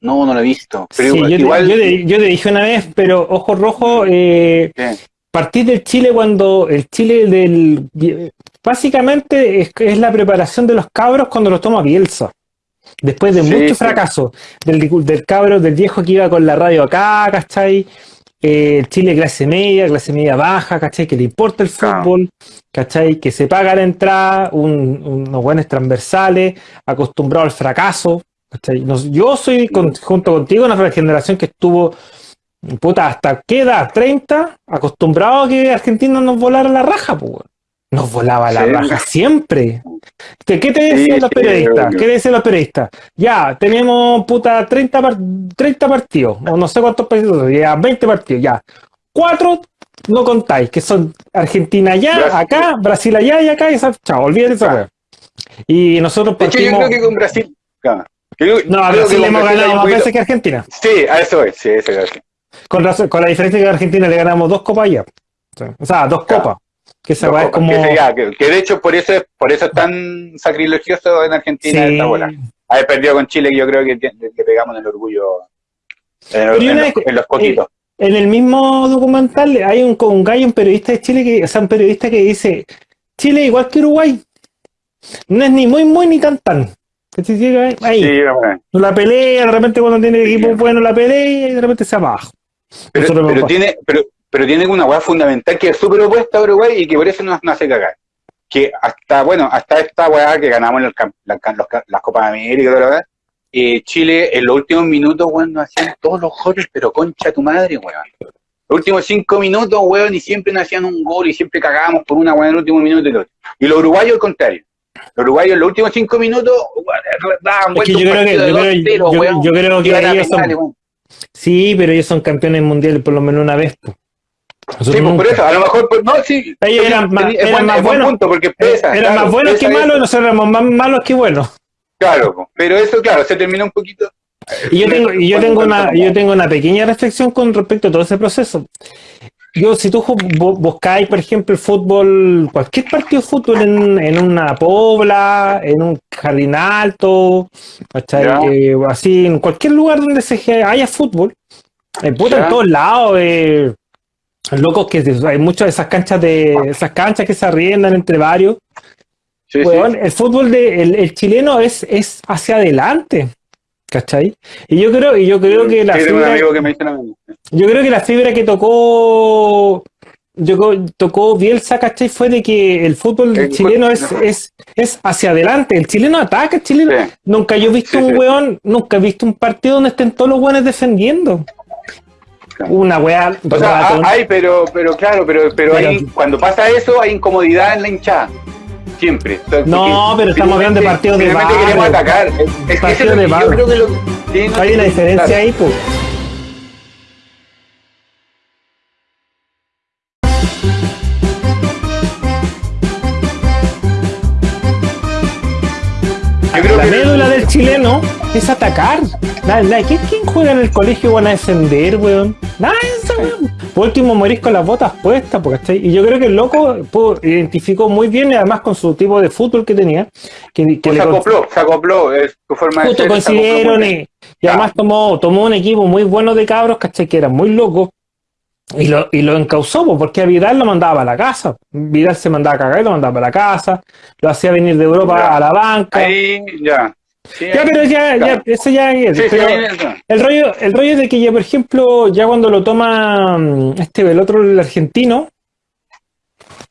No, no lo he visto. Pero Sí, igual, yo, te, igual- yo te- yo te dije una vez, pero ojo rojo, eh, Sí. partís del Chile cuando el Chile del básicamente es, es la preparación de los cabros cuando los toma Bielsa. Después de Sí, mucho sí. fracaso del, del cabro, del viejo que iba con la radio acá, ¿cachai? Eh, el Chile clase media, clase media baja, ¿cachai? Que le importa el fútbol, ¿cachai? Que se paga la entrada, un- unos buenos transversales, acostumbrado al fracaso, ¿cachai? Nos- yo soy, con- junto contigo, una generación que estuvo, puta, ¿hasta qué edad? ¿30? Acostumbrado a que Argentina nos volara la raja, pues. Nos volaba la Sí. raja siempre. ¿Qué, qué te Sí, decían los sí, periodistas? obvio. ¿Qué decían los periodistas? Ya, tenemos puta 30, par- 30 partidos, o no sé cuántos partidos, ya 20 partidos, ya. Cuatro no contáis, que son Argentina allá, Brasil. acá, Brasil allá y acá, y chao, olvídate esa weá. Y nosotros De hecho, yo partimos. creo que con Brasil. Creo- No, a Brasil le hemos ganado más veces que Argentina. Sí, a eso es, sí, eso es. Con, la diferencia que a Argentina le ganamos dos copas allá. O sea, dos Claro. copas. Que es copas, como. que, sería- que- que de hecho por eso es por eso es tan sacrilegioso en Argentina Sí. esta bola. Haber perdido con Chile, que yo creo que le, pegamos en el orgullo en, los, en los coquitos. En el mismo documental hay un, un gallo, un periodista de Chile, que, o sea, un periodista que dice, Chile igual que Uruguay, no es ni muy muy ni tan tan. Se ahí, Sí, la pelea, de repente cuando tiene equipo bueno la pelea y de repente se va abajo. Pero, pero tiene pero, pero tiene una hueá fundamental que es súper opuesta a Uruguay y que por eso nos, nos hace cagar. Que hasta, bueno, hasta esta hueá que ganamos en el la- los las Copas de América demás, eh, Chile en los últimos minutos, weón, nos hacían todos los goles, pero concha tu madre, weón. Los últimos cinco minutos, weón, y siempre nos hacían un gol y siempre cagábamos por una weón en el último minuto y lo otro. Y los uruguayos al contrario. Los uruguayos en los últimos cinco minutos, weón, daban vuelta que yo un que, partido de yo creo, 2-0, yo- yo creo que. Sí, pero ellos son campeones mundiales por lo menos una vez. Nosotros Sí, pues por eso, a lo mejor, pues, no, sí. Ellos eran más- eran buen- más buenos. punto porque Eh, pesa. Eran claro, más buenos que malos y nosotros éramos más malos que buenos. Claro, pero eso, claro, se terminó un poquito. Y yo tengo, y yo tengo una, yo tengo una pequeña reflexión con respecto a todo ese proceso. Yo, si tú buscáis, por ejemplo, el fútbol, cualquier partido de fútbol en, en una pobla, en un jardín alto. Eh, así, en cualquier lugar donde se haya fútbol, en puta, en todos lados, eh, locos que hay muchas de esas canchas de esas canchas que se arriendan entre varios. Sí, sí. Weón, el fútbol de, el, el chileno es, es hacia adelante. ¿Cachai? Y yo creo, y yo creo que la Sí, fibra, que me yo creo que la fibra que tocó, yo, tocó Bielsa, ¿cachai? Fue de que el fútbol El chileno es, es, es hacia adelante. El chileno ataca, el chileno. Sí. Nunca yo he visto Sí, un weón, nunca he visto un partido donde estén todos los weones defendiendo. Claro. Una weá. O sea, ah, hay, pero, pero claro, pero, pero, Pero- hay- cuando pasa eso hay incomodidad en la hinchada. Siempre. O sea, No, pero estamos hablando de partidos de barrio. queremos atacar. Es, es que lo de barrio. yo creo que lo sí, no, Hay una sí, diferencia ahí, pues. Es atacar. Nada, nada. ¿Quién, quién juega en el colegio van a defender, weón? Nada, eso, weón. Por último, morís con las botas puestas, porque ¿cachai? Y yo creo que el loco pudo- identificó muy bien, además con su tipo de fútbol que tenía, que, que Pues se acopló, se acopló, es tu forma de justo ser, se acopló muy coincidieron bien. y, y además tomó, tomó un equipo muy bueno de cabros, ¿cachai? Que eran muy locos. Y lo, y lo encausó, po, porque a Vidal lo mandaba para la casa. Vidal se mandaba a cagar y lo mandaba para la casa. Lo hacía venir de Europa Ya. a la banca. Ahí, ya. Sí, Ya, pero ya, Claro. ya, eso ya es. Sí, pero el rollo, el rollo de que ya, por ejemplo, ya cuando lo toma mm, este, el otro, el argentino,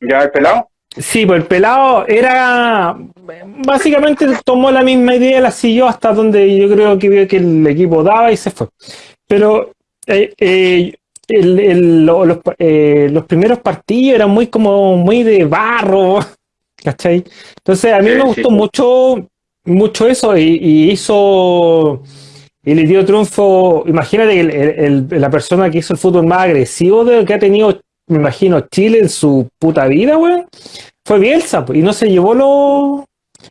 ya el pelado. sí, pues el pelado era, básicamente tomó la misma idea, la siguió hasta donde yo creo que vio que el equipo daba y se fue. Pero eh, eh, el- el- lo- los, eh, los primeros partidos eran muy como muy de barro, ¿cachai? Entonces a mí me gustó mucho, mucho eso y, y hizo y le dio triunfo. Imagínate el- el- el- la persona que hizo el fútbol más agresivo de, que ha tenido, me imagino, Chile en su puta vida, weón, fue Bielsa, y no se llevó los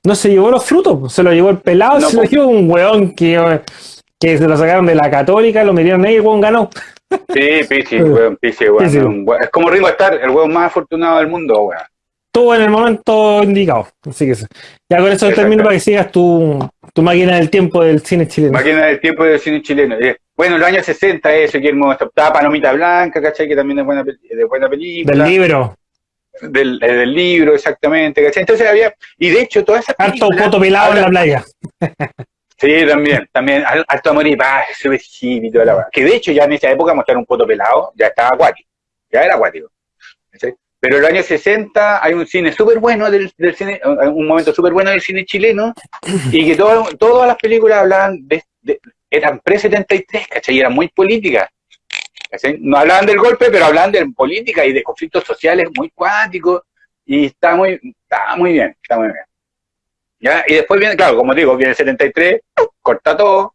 no se llevó los frutos, se lo llevó el pelado, No, se lo llevó un weón que, que se lo sacaron de la católica, lo metieron ahí y el weón ganó. Sí, Pisi, weón, un weón. Es como Ringo Starr, el weón más afortunado del mundo, weón. Todo en el momento indicado. Así que ya con eso termino para que sigas tu, tu máquina del tiempo del cine chileno. Máquina del tiempo del cine chileno. Eh, Bueno, en los años 60 eso, Guillermo, estaba Palomita Blanca, ¿cachai? Que también es buena, de buena película. Del libro. Del, eh, del libro, exactamente, ¿cachai? Entonces había, y de hecho todas esas Harto foto pelado en la playa. Sí, también, también, Alto Amor y Paz, y toda la. Que de hecho ya en esa época mostrar un poto pelado ya estaba acuático, ya era acuático. ¿cachai? Pero en los años 60 hay un cine súper bueno del, del cine, un momento súper bueno del cine chileno, y que todo- todas las películas hablaban de, de- eran pre-73, ¿cachai? Y eran muy políticas. No hablaban del golpe, pero hablaban de política y de conflictos sociales muy cuánticos, y está muy, está muy bien, está muy bien. ¿Ya? Y después viene, claro, como digo, viene el 73, corta todo,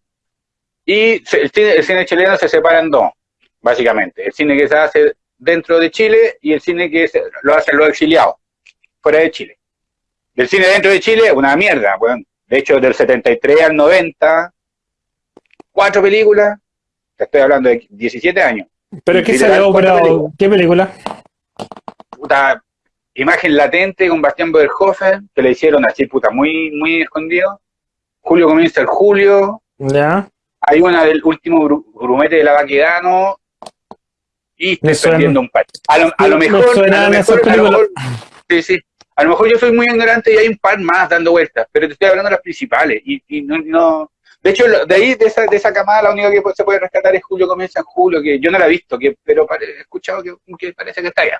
y el cine, el cine chileno se separa en dos, básicamente. El cine que se hace dentro de Chile y el cine que se- lo hacen los exiliados, fuera de Chile. El cine dentro de Chile, una mierda, weón. De hecho, del 73 al 90, cuatro películas, te estoy hablando de 17 años. Pero Literal, salió, películas. ¿qué película? puta, imagen latente con Bastián Boderhofer, que le hicieron así, puta, muy, muy escondido. Julio comienza el julio. Ya. Hay una del último gru- grumete de la Baquedano. Y estoy suena. perdiendo un par. A lo, a lo Me mejor, a lo mejor, a lo películas. mejor- sí, sí. A lo mejor yo soy muy ignorante y hay un par más dando vueltas, pero te estoy hablando de las principales. Y, y no, no- de hecho, de ahí, de esa, de esa camada, la única que se puede rescatar es Julio comienza en julio, que yo no la he visto, que, pero he escuchado que, que parece que está bien.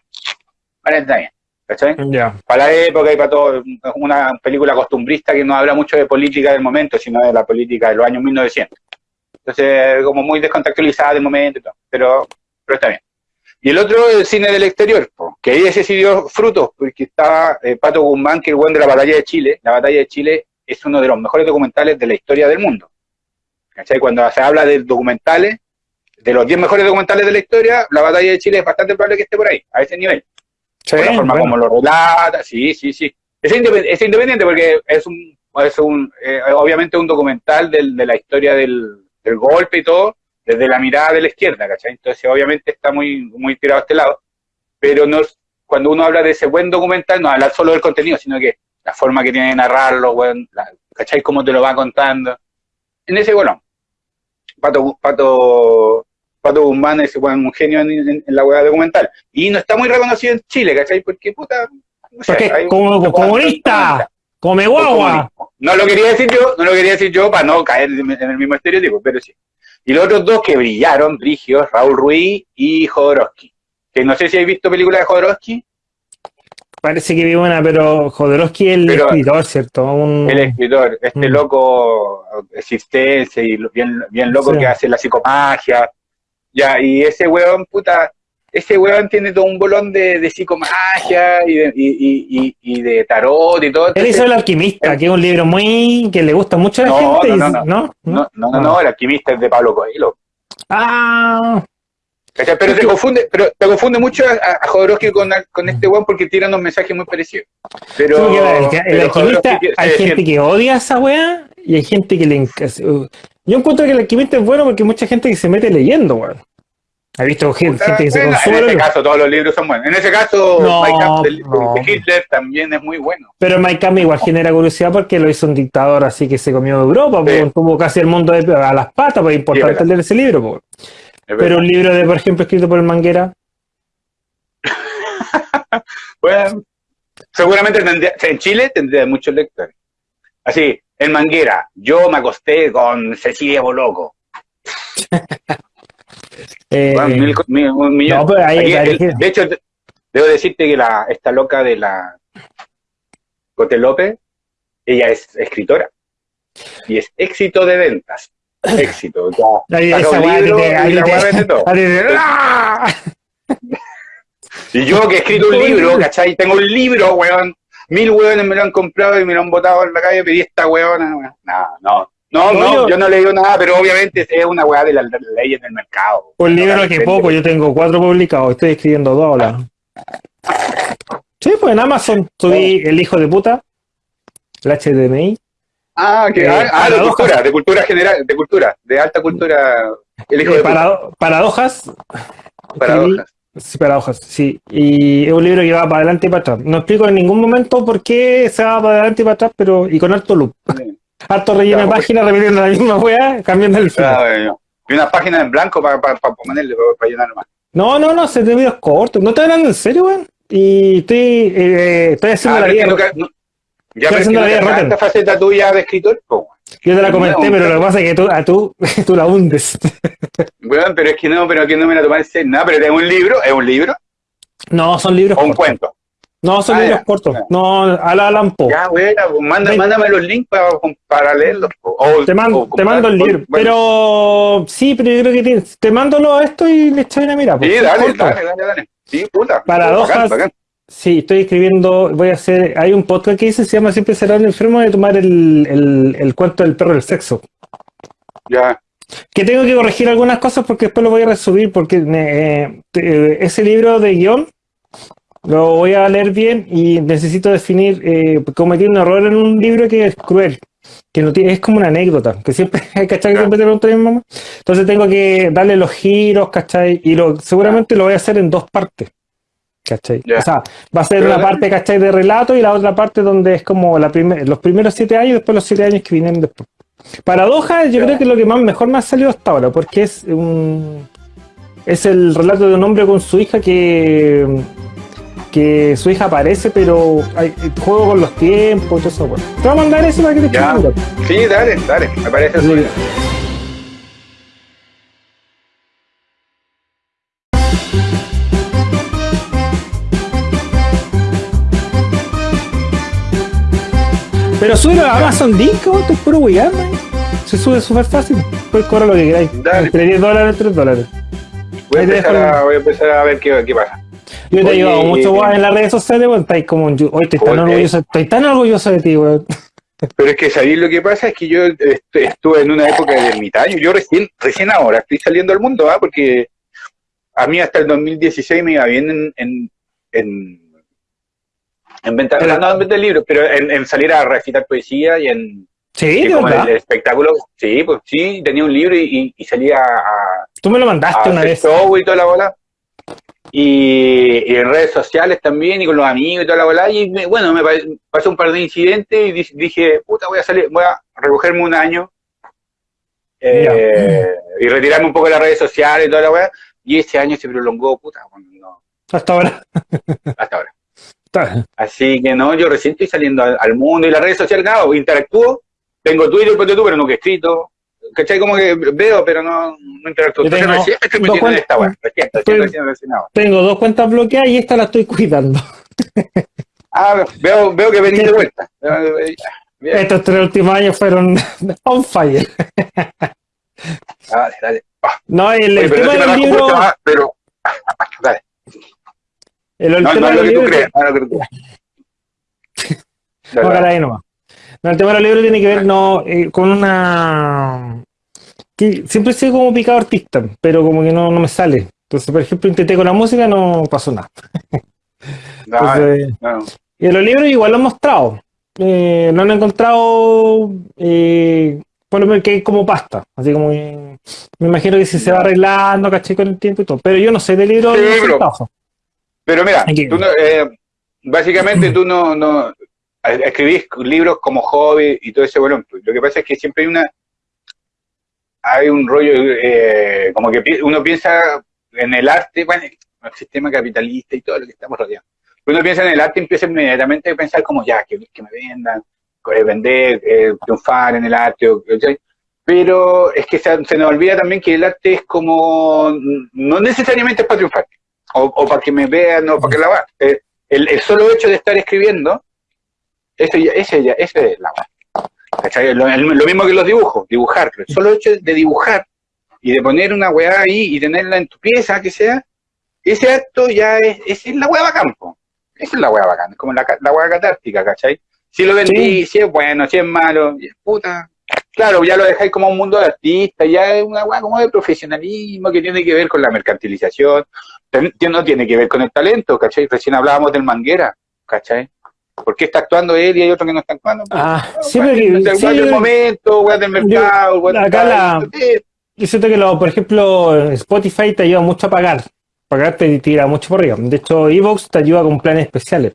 Parece que está. Ya. para la época y para todo, una película costumbrista que no habla mucho de política del momento, sino de la política de los años 1900. Entonces, como muy descontextualizada del momento y todo, pero, pero está bien. Y el otro, el cine del exterior, po, que ahí ese sí dio frutos, porque estaba eh, Pato Guzmán, que es el buen de la batalla de Chile. La batalla de Chile es uno de los mejores documentales de la historia del mundo. ¿Cachai? Cuando se habla de documentales, de los 10 mejores documentales de la historia, la batalla de Chile es bastante probable que esté por ahí, a ese nivel Sí, por la forma bueno. como lo relata, sí, sí, sí. Es, independ- es independiente porque es un, es un eh, obviamente un documental del- de la historia del, del golpe y todo, desde la mirada de la izquierda, ¿cachai? Entonces obviamente está muy, muy tirado a este lado, pero no cuando uno habla de ese buen documental, no habla solo del contenido, sino que la forma que tiene de narrarlo, la- ¿cachai? Cómo te lo va contando. En ese, bueno, Pato, Pato, Pato Guzmán es bueno, un genio en, en- en la hueá documental. Y no está muy reconocido en Chile, ¿cachai? Porque, puta, no sé, Porque como comunista, come guagua. No lo quería decir yo, no lo quería decir yo para no caer en el mismo estereotipo, pero sí. Y los otros dos que brillaron, Brigios, Raúl Ruiz y Jodorowsky. Que no sé si habéis visto películas de Jodorowsky, Parece que vi una, pero Jodorowsky es el Pero- escritor, ¿cierto? Un- el escritor, este Mm. loco existencia y bien, bien loco Sí. que hace la psicomagia. Ya, y ese weón, puta, ese weón tiene todo un bolón de, de psicomagia y de, y, y, y, de tarot y todo. Él hizo El Alquimista, que es un libro muy que le gusta mucho a la No, gente. no, no, no. ¿no? no, no, no, no, el alquimista es de Pablo Coelho. Ah. Pero te confunde, pero te confunde mucho a, a Jodorowsky con, con este weón porque tiran unos mensajes muy parecidos. Pero, el, el pero alquimista, hay se gente que odia a esa weá y hay gente que le Yo encuentro que el alquimista es bueno porque hay mucha gente que se mete leyendo, weón. ¿Has visto gente, gente que se consume? en ese caso todos los libros son buenos. En ese caso, No, My Camp de, no. de Hitler también es muy bueno. Pero Mike Kami igual genera curiosidad porque lo hizo un dictador así que se comió Europa, Sí. pues, tuvo casi el mundo de- a las patas, pues es importante verdad. leer ese libro. pues. Es Pero un libro de, por ejemplo, escrito por el Manguera, Bueno, seguramente tendría, en Chile tendría muchos lectores. Así, en Manguera, yo me acosté con Cecilia Boloco. eh, Bueno, mil- mil- un millón. no, pero ahí- Aquí, ahí- el- de hecho, de- debo decirte que la, esta loca de la Cote López, ella es escritora. Y es éxito de ventas. Éxito. Y yo que he escrito un libro, ¿cachai? Tengo un libro, weón. Mil weones me lo han comprado y me lo han botado en la calle, pedí esta weona. No, no. No, no, yo no le digo nada, pero obviamente es una weá de las las leyes del mercado. Un No, libro la que poco, yo tengo cuatro publicados, estoy escribiendo dos ahora. Sí, pues en Amazon subí El hijo de puta, el HDMI. Ah, que, Eh, ah, ah, de cultura, de cultura general, de cultura, de alta cultura. El hijo eh, de puta. parado- paradojas. Paradojas. Sí, paradojas, sí. Y es un libro que va para adelante y para atrás. No explico en ningún momento por qué se va para adelante y para atrás, pero y con harto loop. Harto relleno de Claro, páginas, repitiendo la misma weá, cambiando el final. bueno. Y una página en blanco para ponerle, para llenar más. No, no, no, se te videos cortos. ¿No te hablando en serio, weón? Y estoy, eh, estoy haciendo Ah, la vida. que nunca- no- Ya, pero es que haciendo la vida esta faceta tuya de escritor, po. Yo te la comenté, No, pero lo que pasa es que tú, a tú, tú la hundes. Weón, pero es que no, pero que no me la tomé en serio. Nada, pero es un libro, es un libro No, son libros o un cortos. cuento. No, son Ah, libros ya. cortos. No, a la Lampo. Ya, bueno, pues manda, mándame los links para, para leerlos. O- Te, mando, o te mando el libro. bueno. Pero sí, pero yo creo que tienes- te mando lo a esto y le echáis una mira. Sí, dale, dale, dale, dale. Sí, puta. Paradojas. Bacán, bacán. Sí, estoy escribiendo, voy a hacer, hay un podcast que dice, se llama Siempre será un enfermo de tomar el, el, el cuento del perro del sexo. Ya. Que tengo que corregir algunas cosas porque después lo voy a resubir porque eh, te- ese libro de guion lo voy a leer bien y necesito definir, eh, cometí un error en un libro que es cruel, que no tiene, es como una anécdota, que siempre, ¿cachai? Siempre te pregunto a mi mamá. Entonces tengo que darle los giros, ¿cachai? Y lo, seguramente lo voy a hacer en dos partes. ¿Cachai? O sea, va a ser Pero una parte, ¿cachai? De relato y la otra parte donde es como la primer- los primeros siete años y después los siete años que vienen después. Paradoja, yo creo que es lo que más mejor me ha salido hasta ahora, porque es un es el relato de un hombre con su hija que que su hija aparece, pero hay, juego con los tiempos y todo eso. Bueno. Te voy a mandar eso para que te Ya. Sí, dale, dale. Me parece Sí. Pero sube a Amazon ¿no? te es puro man. Se sube súper fácil. Puedes cobrar lo que queráis. Dale. Entre 10 dólares, 3 dólares. Voy a, empezar a, voy a empezar a ver qué, qué pasa. Yo te ayudado mucho, weón, en las redes sociales, weón. Estáis como Hoy estoy tan orgulloso, estoy tan orgulloso de ti, weón. Pero es que sabéis lo que pasa es que yo est- estuve en una época de ermitaño. Yo recién, recién ahora estoy saliendo al mundo, ¿ah? porque a mí hasta el 2016 me iba bien en, en, en, en venta, no en vender libros, pero en, en salir a recitar poesía y en Sí, de como el, verdad. el espectáculo. Sí, pues sí, tenía un libro y, salía a, Tú me lo a mandaste una vez. show y toda la bola. Y, y en redes sociales también, y con los amigos y toda la bola. Y me- bueno, me pa- pasó un par de incidentes y di- dije, puta, voy a salir, voy a recogerme un año eh, y retirarme un poco de las redes sociales y toda la weá. Y ese año se prolongó, puta, no, Hasta ahora. hasta ahora. Así que no, yo recién estoy saliendo al, al mundo y las redes sociales, claro, interactúo. Tengo Twitter, ponte tú, pero nunca he escrito. ¿Cachai? Como que veo, pero no, no interactúo. Entonces tengo recién estoy dos metiendo en cuentas- esta weá. Recién, recién, recién, recién. Tengo dos cuentas bloqueadas y esta la estoy cuidando. Ah, veo, veo que venís de vuelta. Bien. Estos tres últimos años fueron on fire. Dale, dale. No, el, Oye, el tema no del libro. mucho más, pero. Dale. El, el No, tema no es lo del que tú crees. No lo que tú crees. Dale, No, dale. caray, nomás. No, el tema del libro tiene que ver no, eh, con una. que siempre he sido como picado artista, pero como que no, no me sale. Entonces, por ejemplo, intenté con la música, no pasó nada. Entonces, no. y en los libros igual lo han mostrado. Eh, no han encontrado eh, por lo menos que es como pasta. Así como que- me imagino que si se va arreglando, caché con el tiempo y todo. Pero yo no sé de libros Sí, de pero-. Pero mira, Aquí. tú no- eh, básicamente tú no, no eh, escribís libros como hobby y todo ese bueno. Lo que pasa es que siempre hay una hay un rollo eh, como que uno piensa en el arte, bueno, el sistema capitalista y todo lo que estamos rodeando. Uno piensa en el arte y empieza inmediatamente a pensar como ya, que, me vendan, eh, vender, eh, triunfar en el arte, ¿cachai? pero es que se, se nos olvida también que el arte es como, no necesariamente es para triunfar, o, o para que me vean, o para que la va. Eh, el, el solo hecho de estar escribiendo, ese ya, ese es la. ¿Cachai? Lo, mismo que los dibujos, dibujar. El solo hecho de dibujar y de poner una weá ahí y tenerla en tu pieza, que sea, ese acto ya es, es la weá bacán, po. Esa es la weá bacán, es como la, la weá catártica, ¿cachai? Si lo vendí, si es bueno, si es malo, y es puta. Claro, ya lo dejáis como un mundo de artistas, ya es una weá como de profesionalismo que tiene que ver con la mercantilización, no tiene que ver con el talento, ¿cachai? Recién hablábamos del Manguera, ¿cachai? ¿Por qué está actuando él y hay otro que no está actuando? Ah, sí, Weá porque- del- sí, yo- momento, weá del mercado, acá la- Yo siento que, lo, por ejemplo, Spotify te ayuda mucho a pagar. Pagar te tira mucho por arriba. De hecho, Evox te ayuda con planes especiales.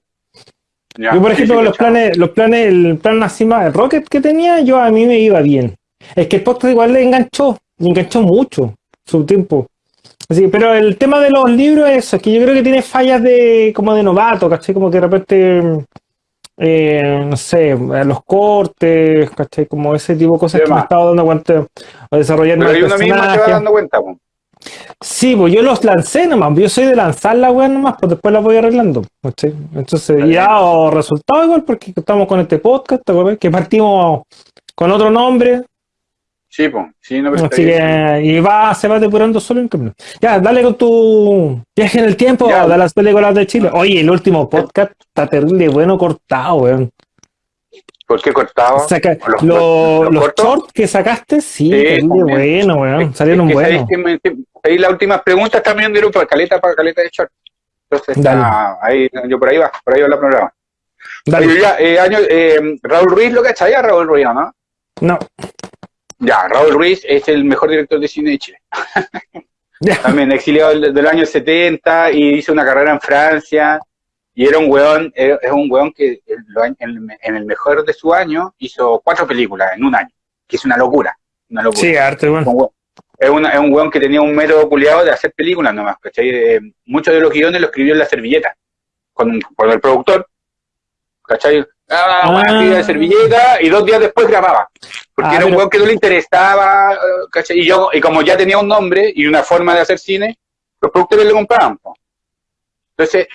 Ya, yo, por ejemplo, sí, los planes, los planes, el plan más, el Rocket que tenía, yo a mí me iba bien. Es que el podcast igual le enganchó, le enganchó mucho su tiempo. Así, pero el tema de los libros es eso, es que yo creo que tiene fallas de como de novato, ¿cachai? Como que de repente, eh, no sé, los cortes, ¿cachai? Como ese tipo de cosas que me estaba dando cuenta a desarrollar Pero ahí uno mismo se va dando cuenta, po. Sí, pues yo los lancé nomás, yo soy de lanzar la weá nomás, pues después la voy arreglando. ¿cachai? Entonces, Está y ha dado resultado igual porque estamos con este podcast. Que partimos con otro nombre, Sí, po. Sí, no, está así que, y va, se va depurando solo en camino. Ya, dale con tu viaje en el tiempo Ya. de las películas de Chile. Oye, el último podcast está terrible, bueno, cortado, weón. ¿Por qué cortado? Saca- ¿Los- lo- los shorts que sacaste, sí, Sí, terrible bueno, weón. Salieron que buenos. que ahí las últimas preguntas también dieron para caleta, para caleta de short. Entonces, está ahí, yo por ahí va, por ahí va la programa. Dale. Oye, ya, eh, año, eh, Raúl Ruiz, ¿lo cachai a Raúl Ruiz, no? No. Ya, Raúl Ruiz es el mejor director de cine de Chile. También exiliado del, del año 70 y hizo una carrera en Francia. Y era un weón, era- es un weón que en, lo- en el- mejor de su año hizo cuatro películas en un año, que es una locura. Una locura. Sí, arte, bueno. Un weón- Es, una- es un weón que tenía un método culiado de hacer películas nomás, ¿cachai? Eh, muchos de los guiones los escribió en la servilleta, con, con el productor, ¿cachai? Ah, Ah. weón, escribía la servilleta y dos días después grababa. Porque Ah, era un pero- weón que no le interesaba, eh, ¿cachai? Y, yo, y como ya tenía un nombre y una forma de hacer cine, los productores le compraban. po. Entonces,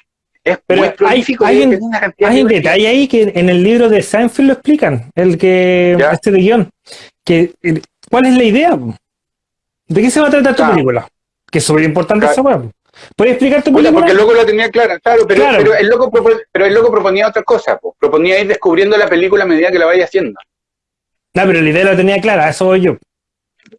es Pero muy hay- hay un- una Hay de un detalle ahí que en el libro de Seinfeld lo explican, el que Ya. este de guion. Que, el- ¿Cuál es la idea? ¿De qué se va a tratar tu película? Que es súper importante esa weá. ¿Puedes explicar tu película? porque el loco lo tenía clara, claro, pero, Claro. Pero, el loco pero el loco proponía otra cosa, po. proponía ir descubriendo la película a medida que la vaya haciendo. No, pero la idea la tenía clara, eso voy yo.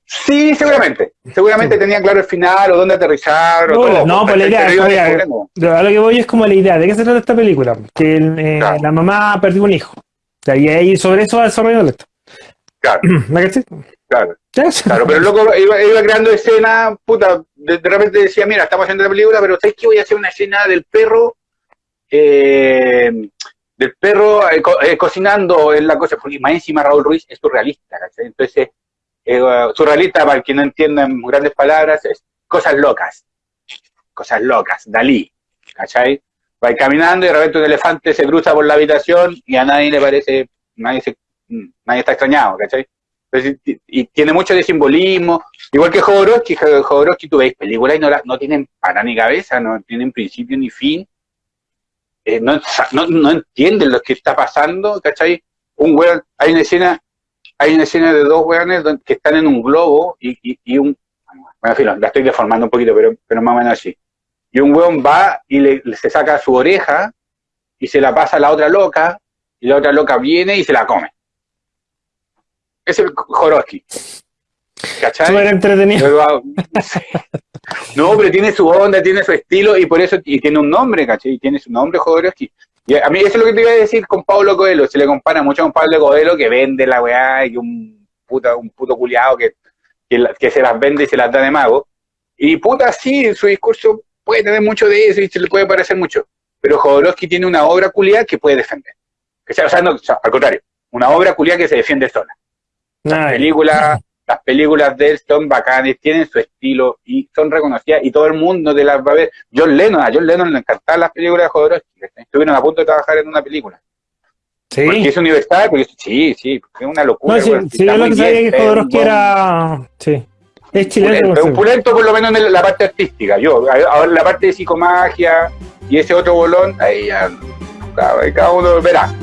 Sí, seguramente. Seguramente tenía claro el final o dónde aterrizar o No, todo. no, pues la idea es- descubriendo. Lo- A lo que voy es como la idea, ¿de qué se trata esta película? Que eh, Claro. la mamá perdió un hijo. O sea, y ahí sobre eso va desarrollando esto. Claro, claro, claro. Pero el loco iba, iba creando escenas, puta, de, de repente decía, mira, estamos haciendo la película, pero ¿sabes qué? Voy a hacer una escena del perro, eh, del perro eh, co- eh, cocinando en la cosa, porque más encima Raúl Ruiz es surrealista, ¿cachai? Entonces, eh, surrealista, para el que no entienda en grandes palabras, es cosas locas, cosas locas, Dalí, ¿cachai? Va caminando y de repente un elefante se cruza por la habitación y a nadie le parece, nadie, se, nadie está extrañado, ¿cachai? Y, tiene mucho de simbolismo, igual que Jodorowsky, Jo- Jodorowsky tú veis películas y no, la- no tienen para ni cabeza, no tienen principio ni fin, eh, no, no, entienden lo que está pasando, ¿cachai? Un weón, hay una escena, hay una escena de dos weones que están en un globo y, y, y un, bueno, en fin, la estoy deformando un poquito, pero, pero más o menos así. Y un weón va y le- se saca su oreja y se la pasa a la otra loca, y la otra loca viene y se la come. Es el Jodorowsky. ¿Cachai? Súper entretenido. Ah, No, pero tiene su onda, tiene su estilo y por eso y tiene un nombre, ¿cachai? Y tiene su nombre Jodorowsky. Y a mí eso es lo que te iba a decir con Pablo Coelho. Se le compara mucho con Pablo Coelho que vende la weá y un puta, un puto culiado que, que, se las vende y se las da de mago. Y puta, sí, su discurso puede tener mucho de eso y se le puede parecer mucho. Pero Jodorowsky tiene una obra culiada que puede defender. O sea, o sea, no, o sea, al contrario, una obra culiada que se defiende sola. Ay, películas, las películas de él son bacanes, tienen su estilo y son reconocidas y todo el mundo de las va a ver. John Lennon, a John Lennon le encantaban las películas de Jodorowsky, estuvieron a punto de trabajar en una película. Porque sí. es universal, porque sí, sí, porque es una locura. No, sí, yo lo que sabía bien, que un Jodorowsky era. Sí. Es chileno. es un pulento por lo menos en la parte artística. Yo, ahora la parte de psicomagia y ese otro bolón, ahí ya cada uno verá.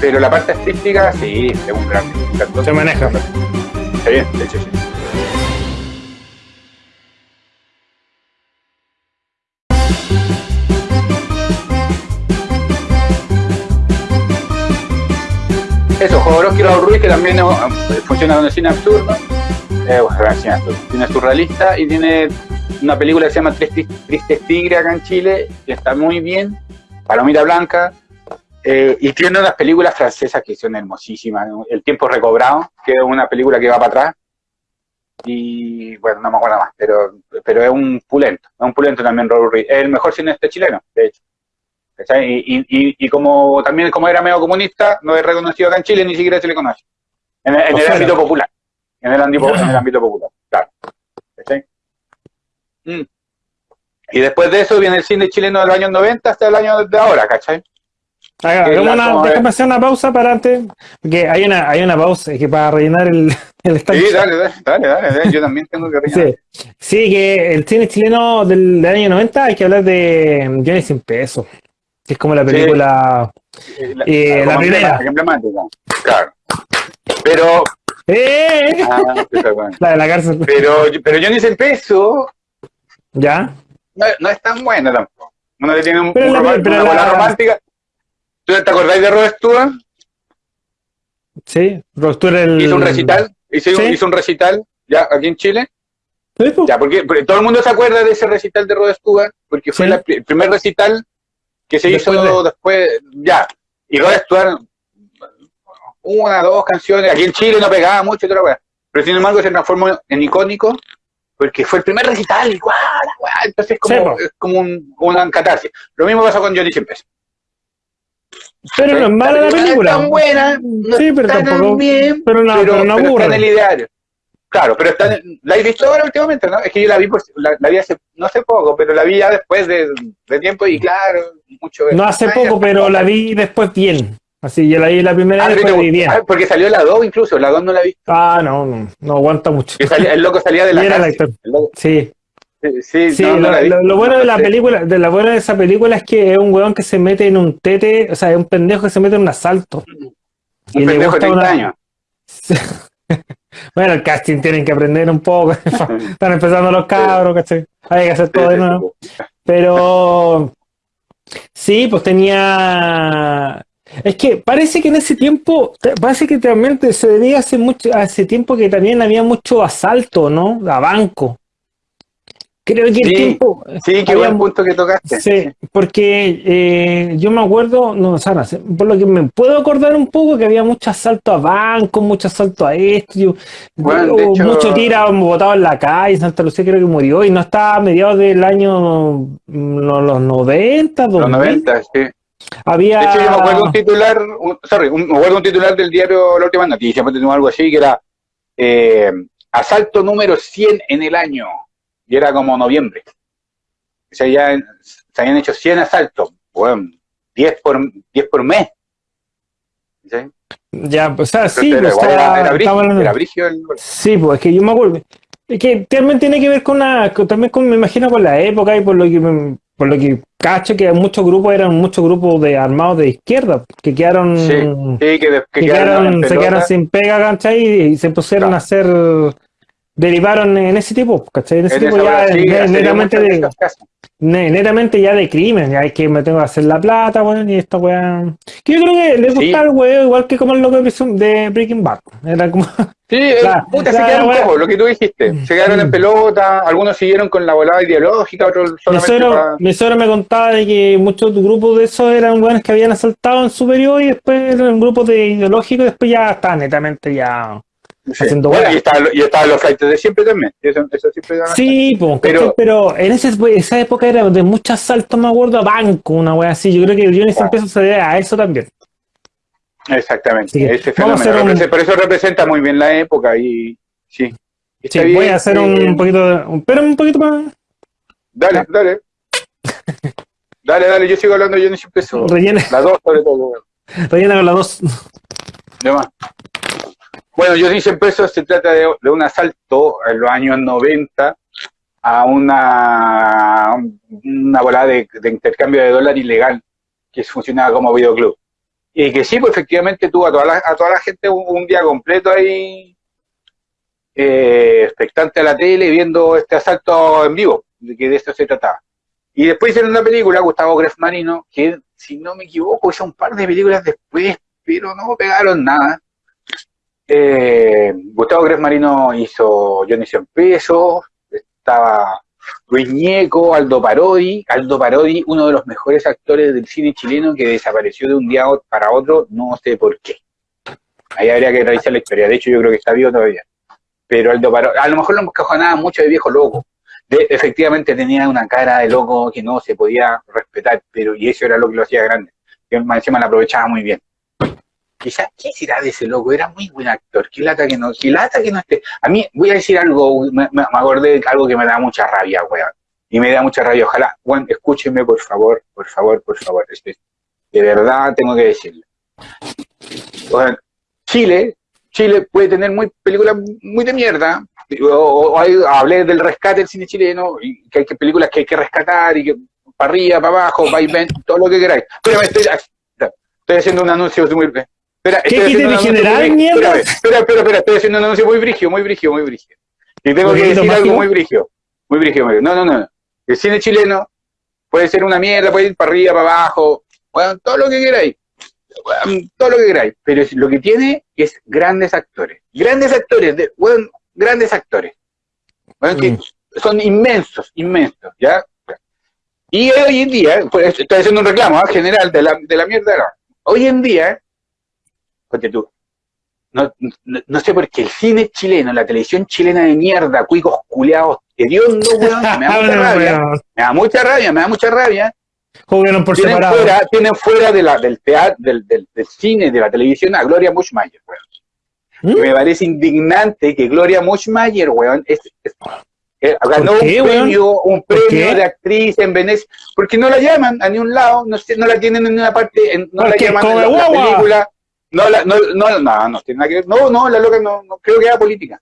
Pero la parte artística, sí, es un gran. Se maneja. Sí, de hecho, sí. Eso, Jodorowsky Raúl Ruiz, que también eh, funciona con el cine absurdo, eh, bueno, cine absurdo, cine surrealista, y tiene una película que se llama Tristes Tigres acá en Chile, que está muy bien, Palomita Blanca, eh, y tiene unas películas francesas que son hermosísimas. El tiempo recobrado, que es una película que va para atrás, y bueno, no me acuerdo más, pero, pero es un pulento, es un pulento también Raúl Ruiz, es el mejor cineasta chileno, de hecho. Y, y, y, como también como era medio comunista, no es reconocido acá en Chile, ni siquiera se le conoce. En, el- en el ámbito popular. En el ámbito, en el ámbito popular, claro. Mm. Y después de eso viene el cine chileno de los años 90 hasta el año de ahora, ¿cachai? Haga- que hagamos la- una- como déjame hacer una pausa para antes. Porque hay una, hay una pausa que para rellenar el, el estanque. Sí, dale, dale, dale, dale, yo también tengo que rellenar. Sí. Sí, que el cine chileno del, del año 90 hay que hablar de Johnny Sin Peso. Que es como la película. Eh, La, Eh, la como primera. emblemática, Claro. Pero, ¡Eh! ah. La de la cárcel. pero, pero ni ese peso ¿Ya? no, no es tan buena tampoco. Uno le tiene un, Pero un la- pero una la- bola romántica. ¿Tú te acordáis de Rod Stewart? Sí. Rostura el. Hizo un recital, hizo, un- Sí. hizo un recital ya aquí en Chile. Sí, po. Ya, porque, porque todo el mundo se acuerda de ese recital de Rod Stewart, porque fue Sí. la pri- el primer recital que se Después hizo de- después, ya. Y Rod Stewart, una, dos canciones, aquí en Chile no pegaba mucho, pero sin embargo se transformó en icónico porque fue el primer recital, igual, igual, entonces es como, po. es como un, una catarsis. Lo mismo pasó con Johnny Siempre. Pero no es mala la película. es tan buena, no Sí, pero está tan tampoco. bien, Pero no, pero, pero no pero está en el ideario. Claro, pero está en- la he visto ahora últimamente, ¿no? Es que yo la vi, por- la, la vi hace, no hace poco, pero la vi ya después de, de tiempo y claro, mucho. No hace poco, pero la vi después bien. Así, yo la vi la primera Ah, vez después te vi bien. Ah, porque salió la 2 incluso, la 2 no la vi. Ah, no, no, no aguanta mucho. Salía- el loco salía de la era el cárcel. actor. El loco- Sí, sí, sí, no, no lo, bueno No de la película, de la buena de esa película es que es un weón que se mete en un tete, o sea, es un pendejo que se mete en un asalto. Un y le pendejo de gusta 30 una- años. bueno, el casting tienen que aprender un poco. Están empezando los cabros, ¿cachai? Hay que hacer todo de nuevo. Pero sí, pues tenía. Es que parece que en ese tiempo, parece que también se debía hace mucho, hace tiempo que también había mucho asalto, ¿no? A banco. Creo que el Sí, tiempo. Sí, qué había buen punto que tocaste. Sí, porque eh, yo me acuerdo, no, Sara, por lo que me puedo acordar un poco que había mucho asalto a bancos, mucho asalto a esto, yo- Bueno, hecho- mucho tira botado en la calle, Santa Lucía creo que murió y no estaba a mediados del año mm, no, los 90, 2000, Los 90, sí. había De hecho, yo me acuerdo un titular, un- sorry, un- me acuerdo un titular del diario La Última Noticia, algo así, que era eh, asalto número 100 en el año, y era como noviembre. O sea, ya se habían hecho 100 asaltos, bueno, 10 por, 10 por mes. ¿Sí? ya, o sea, sí, pues, era, estaba- era, brigio, hablando- era brigio el- Sí, pues es que yo me acuerdo. Es que también tiene que ver con la, con- también con, me imagino, con la época y por lo que por lo que cacho que muchos grupos eran muchos grupos de armados de izquierda que quedaron Sí, Sí, que, de- que que quedaron se quedaron sin pega, ¿cachai? Y se pusieron Claro. a hacer derivaron en ese tipo, ¿cachai? En ese tipo ya sí, netamente, de, netamente ya de crimen, ya es que me tengo que hacer la plata, weón, y esta weá. Que yo creo que le Sí. gustaba el weón igual que como el loco de Breaking Bad. Era como. Sí, eh, La- puta, se la quedaron cojos, lo que tú dijiste. Se quedaron en Mm. pelota, algunos siguieron con la volada ideológica, otros Mi solamente suegro, para... mi suegro me contaba de que muchos grupos de esos eran weones que habían asaltado en superior y después eran grupos de ideológicos y después ya estaban netamente ya. Sí. haciendo Bueno, weá. y estaban y estaban los flights de siempre también. Eso, eso siempre Sí, Pero- pero, en ese, esa época era de muchos asaltos, me acuerdo, a banco, una wea así. Yo creo que Johnny Ah. Pesos se debe a eso también. Exactamente. Sí. Ese fenómeno. un- Por eso representa muy bien la época y sí. Voy a hacer eh, un poquito de. un- Pero un poquito más. Dale, dale. Dale, dale, yo sigo hablando, yo no siempre eso. Rellena, La dos sobre todo. rellena con las dos. De más. Bueno, yo dicen pesos se trata de, un asalto en los años 90 a una, una volada de, intercambio de dólar ilegal que funcionaba como videoclub. Y que sí, pues efectivamente tuvo a toda la, a toda la gente un, día completo ahí eh, expectante a la tele viendo este asalto en vivo, de que de esto se trataba. Y después hicieron una película, Gustavo Gref Marino, que si no me equivoco hizo un par de películas después, pero no pegaron nada. Eh, Gustavo Gref Marino hizo Johnny 100 pesos, estaba Luis Ñeco, Aldo Parodi, Aldo Parodi, uno de los mejores actores del cine chileno que desapareció de un día para otro, no sé por qué. Ahí habría que revisar la historia, de hecho yo creo que está vivo todavía. Pero Aldo Parodi, a lo mejor lo encajonaba mucho de viejo loco. Efectivamente tenía una cara de loco que no se podía respetar, pero y eso era lo que lo hacía grande. Que encima la aprovechaba muy bien. Quizás, ¿qué será de ese loco? Era muy buen actor. Qué lata que no, qué lata que no esté. A mí, voy a decir algo, me, acordé de algo que me da mucha rabia, weón. Y me da mucha rabia. Ojalá, weón, escúchenme, por favor, por favor, por favor. Este- De verdad tengo que decirlo. Weón, Chile, Chile puede tener muy películas muy de mierda. O, o hablé del rescate del cine chileno, y que hay que películas que hay que rescatar, y que para arriba, para abajo, va y ven, todo lo que queráis. Pero estoy, estoy haciendo un anuncio muy. Espera, ¿Qué anuncio generar, muy- mierda? Espera, espera, espera, estoy haciendo un anuncio muy brigio, muy brigio, muy brigio. Y tengo que ¿Poquito decir algo muy brigio. Muy brigio, muy brigio. No, no, no. El cine chileno puede ser una mierda, puede ir para arriba, para abajo, bueno, todo lo que queráis. Bueno, todo lo que queráis. Pero lo que tiene es grandes actores. Grandes actores, de, bueno, grandes actores. Bueno, que Mm. son inmensos, inmensos, ¿ya? Y hoy en día, pues, estoy haciendo un reclamo ¿ah? general de la, de la mierda. no. Hoy en día, porque tú, no, no, no sé por qué el cine chileno, la televisión chilena de mierda, cuicos culeados, hediondos, weón, me da mucha rabia, me da mucha rabia, me da mucha rabia. Jugaron por Tienen separado. fuera, tienen fuera de la, del teatro, del, del, del cine, de la televisión a Gloria Mushmayer, weón. ¿Mm? Me parece indignante que Gloria Mushmayer, weón, es, es- eh, ganó qué, un weón? premio, un ¿Por premio de actriz en Venecia, porque no la llaman a ningún lado, no, sé, no la tienen en una parte, en- no la llaman en la, la película, no, la, no, no, no, no tiene nada que ver, no, no, la loca no, no creo que era política.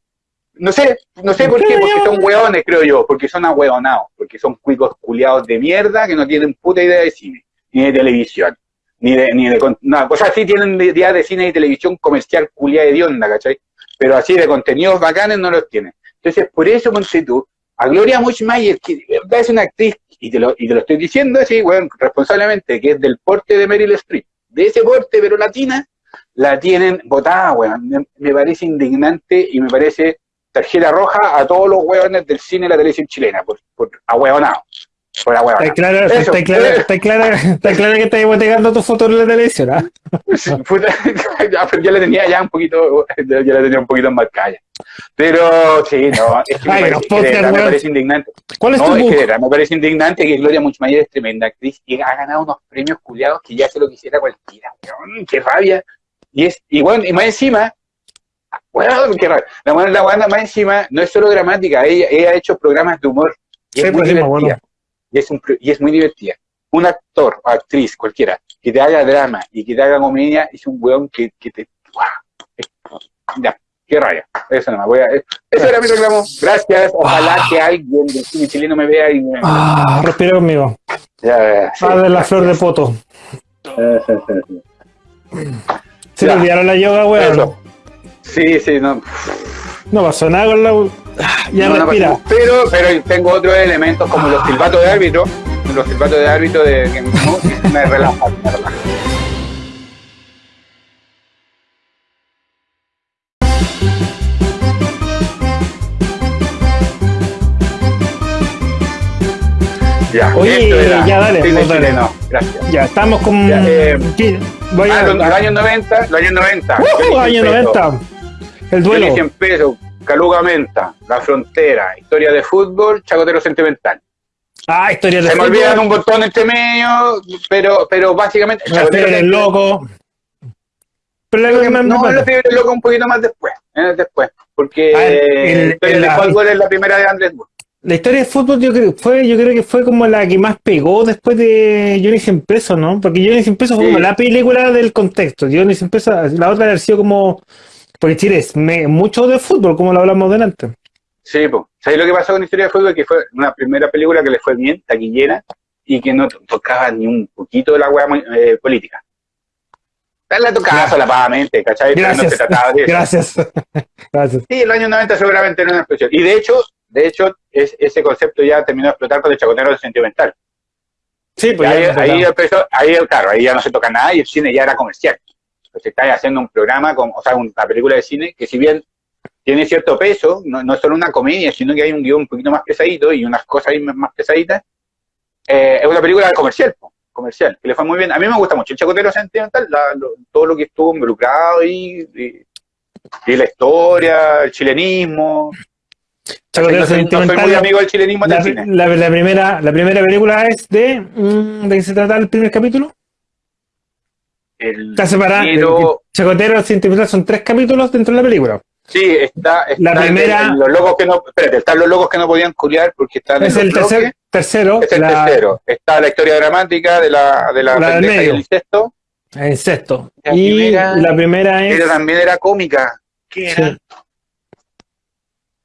No sé, no sé ¿Por qué porque son hueones, creo yo, porque son ahueonados, porque son cuicos culiados de mierda que no tienen puta idea de cine, ni de televisión, ni de, ni de, no, o sea, sí tienen idea de cine y televisión comercial culiada de onda, ¿cachai? Pero así de contenidos bacanes no los tienen. Entonces, por eso, ponte tú, a Gloria Mushmayer, que de verdad es una actriz, y te lo, y te lo estoy diciendo así, bueno, responsablemente, que es del porte de Meryl Streep, de ese porte, pero latina, la tienen votada, weón. Me, me parece indignante y me parece tarjeta roja a todos los hueones del cine y la televisión chilena, por, por ahueonado. Por ahueonado. Está claro, Eso. está claro, está claro, está claro que estás botecando tu foto en la televisión, ¿ah? Puta, ya, pero ya la tenía ya un poquito, ya la tenía un poquito enmarcada. ya. Pero sí, no, es que me, Ay, parece, que de podcast, verdad me parece indignante. ¿Cuál es No, tu es que book? me parece indignante que Gloria Muchmayer es tremenda actriz y ha ganado unos premios culiados que ya se lo quisiera cualquiera, weón, qué rabia. Y es, y bueno, y más encima, qué rabia. La buena, la buena más encima no es solo dramática, ella, ella ha hecho programas de humor y Sí, es muy pues me divertida. Y es, un y es muy divertida. Un actor o actriz, cualquiera, que te haga drama y que te haga comedia, es un weón que, que te. Ya, qué raya. Eso nomás. Voy a, eso era mi reclamo. Gracias. Ojalá que alguien del cine chileno me vea y me. Ah, respira conmigo. Ya, sí. Ah, de la flor de poto. Se le olvidaron la yoga, weón. Sí, sí, no. No pasó nada con la. Ya no, respira. pero, pero tengo otros elementos como los silbatos de árbitro, los silbatos de árbitro de que me relajan, me relajan. Ya, Oye, ya, dale, gracias. Ya, estamos con. Ya, eh, ¿Qué? Voy a. Ah, los, los años 90, los años 90. ¡Uh! Johnny año 100 pesos, 90. El duelo. Johnny 100 pesos, Caluga Menta, La Frontera, Historia de Fútbol, Chacotero Sentimental. Ah, historia de Se me fútbol. olvidan un montón entre medio, pero, pero básicamente. Chacotero del loco. Pero la- No, del Loco un poquito más después. eh, después porque Ah, el- el- de Fútbol es la primera de Andrés Wood. La historia de fútbol yo creo, fue, yo creo que fue como la que más pegó después de Johnny 100 pesos, ¿no? Porque Johnny 100 pesos fue como la película del contexto. Johnny 100 pesos, la otra ha sido como... Porque Chile es me- mucho de fútbol, como lo hablamos delante. Sí, pues. ¿Sabes lo que pasó con Historia de Fútbol? Que fue una primera película que le fue bien, taquillera, y que no to- tocaba ni un poquito de la hueá eh, política. La tocaba Gracias. solapadamente, ¿cachai? Pero no Gracias. se trataba de eso. Gracias. Gracias. Sí, el año 90 seguramente no era una expresión. Y de hecho, de hecho, es- ese concepto ya terminó de explotar con el chacotero sentimental. Sí, pues ahí, empezó, ahí, claro, ahí ya no se toca nada y el cine ya era comercial. Pues estáis haciendo un programa, con, o sea, una película de cine que si bien tiene cierto peso, no, no es solo una comedia, sino que hay un guion un poquito más pesadito y unas cosas ahí más pesaditas, eh, es una película comercial, comercial, que le fue muy bien. A mí me gusta mucho el chacotero sentimental, la- lo- todo lo que estuvo involucrado ahí, y, y la historia, el chilenismo. Chacotero soy, no soy Sentimental, muy amigo del chilenismo la, cine. la- la primera, la primera película es de... mm, ¿De qué se trata el primer capítulo? El Está separada. dinero- Chacotero Sentimental son tres capítulos dentro de la película. Sí, está, está La el primera- el- los locos que no, espérate, están los locos que no podían culiar porque están Es en el tercer, tercero. es el la- tercero. Está la historia dramática de la, de la, La del pendeja y medio. el incesto, En sexto. La y primera- la primera es. pero también era cómica. ¿Qué era? sí,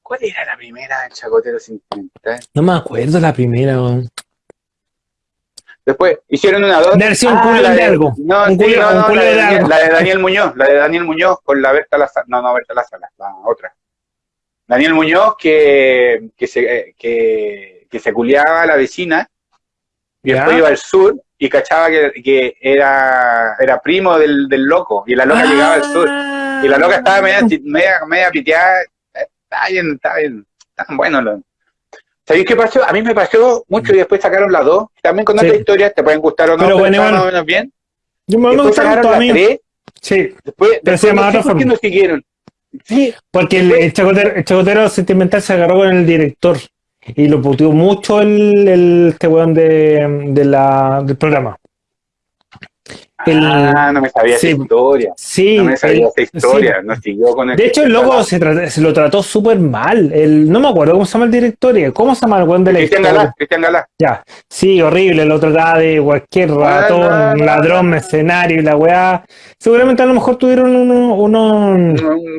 ¿Cuál era la primera del Chacotero Sentimental? no me acuerdo la primera. weón. Después hicieron una dos. Versión culión la de algo. No, Un sí, culión- no, un no, la, de Daniel, algo. la de Daniel Muñoz, la de Daniel Muñoz con la Berta Lázaro. No, no, Berta Lázaro, la otra. Daniel Muñoz que, que, se, que, que se culiaba a la vecina y Ya. después iba al sur y cachaba que, que era, era primo del, del loco y la loca llegaba al sur Ah. y la loca estaba media, media, media piteada está bien, está bien tan bueno lo- ¿Sabéis qué pasó? A mí me pasó mucho y después sacaron las dos también con Sí. otras historias te pueden gustar o no Pero pero, bueno, bueno. menos bien Yo me, después sacaron tanto a la mí. tres Sí, después, Pero se después llama no sé otra por qué no siguieron sí porque el, el chacotero, el chacotero sentimental se agarró con el director y lo puteó mucho el, el este weón de, de la, del programa. El- ah no me sabía sí. esa historia Sí, no me sabía el- esa historia no siguió con el De hecho, el loco se, lo trató súper mal. El, no me acuerdo cómo se llama el director. ¿Cómo se llama el weón de la Cristian historia? Galá Cristian Galá Ya, sí, horrible, lo trataba de cualquier ratón, no, ladrón, mercenario y la weá. Seguramente a lo mejor tuvieron uno, uno-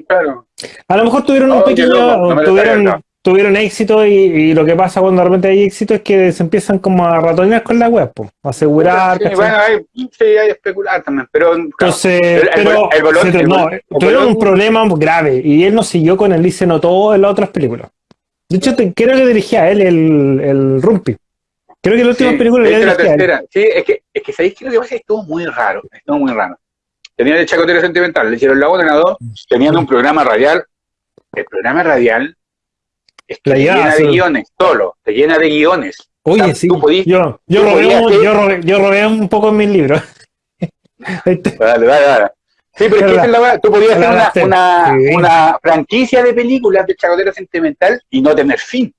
claro a lo mejor tuvieron un Oh, pequeño, loco, no tuvieron. Tuvieron éxito y, y lo que pasa cuando de repente hay éxito es que se empiezan como a ratonear con la web, a asegurar, Sí, bueno, hay, sí, hay especular también, pero claro, Entonces, el- el pero el bolón- se el no, el tuvieron bolón- un problema grave y él no siguió con y se notó en las otras películas. De hecho, te- creo que dirigía a él el, el Rumpi. Creo que la última Sí, película la tercera. Sí, es que, es que sabéis que lo que pasa es que estuvo muy raro, estuvo muy raro. Tenían el chacotero sentimental, le hicieron la 1 en la 2, tenían un programa radial. El programa radial te llena a de guiones, solo, te llena de guiones. Oye, O sea, sí. tú podís- yo, yo, tú un, yo, yo poco en mis libros. Este, Dale, dale, dale. Sí, pero es que es la tú podías hacer una, una, sí. una franquicia de películas de chacotero sentimental y no tener fin.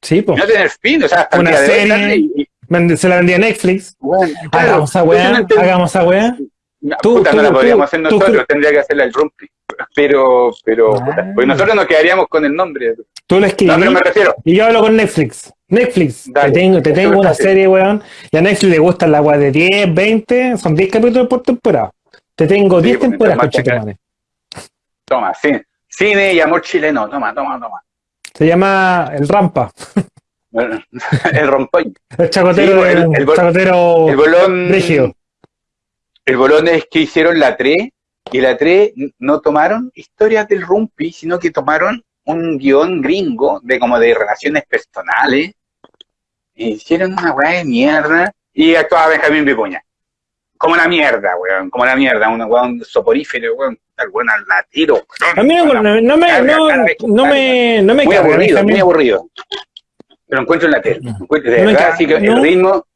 sí, pues. no tener fin, o sea, Una serie. darle y- y- Se la vendía a Netflix. bueno, claro, hagamos esa entonces weá, hagamos esa weá. No, Tú- puta, no la tú- podríamos hacer nosotros, tendría que hacerla el Rumpi. Pero, pero, Ah. puta, pues nosotros nos quedaríamos con el nombre. Tú la No, escribí pero me refiero, y yo hablo con Netflix. Netflix, Dale. te tengo, te tengo una serie, weón. Y a Netflix le gusta la weá de 10, 20, son 10 capítulos por temporada. Te tengo Sí, 10 porque temporadas, conchetumare. toma, cine, cine y amor chileno, toma, toma, toma. Se llama El Rampa, el rompoy. el chacotero, Sí, el- el, el chacotero El bolón, rígido. El bolón es que hicieron la 3 y la 3 no tomaron historias del Rumpi, sino que tomaron un guion gringo de como de relaciones personales. E hicieron una weá de mierda y actuaba Benjamín Vicuña. Como la mierda, weón, como la mierda, un weón soporífero, weón, tal weón al la tiro. weón. A mí no, me, no, me, no me muy aburrido, muy aburrido. Pero encuentro en la tele. Encuentro, de verdad, que no. el ritmo,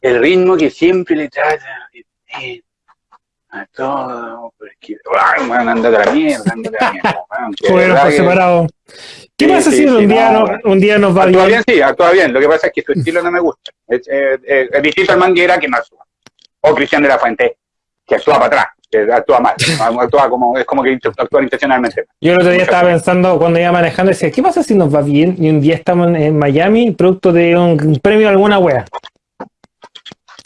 el ritmo que siempre le trata bien a todo, porque, ay, weón, andate a la mierda, andate a la mierda, de Bueno, por separado. ¿Qué pasa si un, día no, no- un día nos va Actúa bien? bien, sí, actúa bien. Lo que pasa es que su estilo no me gusta. Es, eh, eh, distinto al Manguera que no actúa. O Cristian de la Fuente, que actúa para atrás, que actúa mal. Actúa como, es como que actúa intencionalmente. Yo el otro día estaba pensando cuando iba manejando, decía, ¿qué pasa si nos va bien y un día estamos en, Miami, producto de un premio de alguna wea?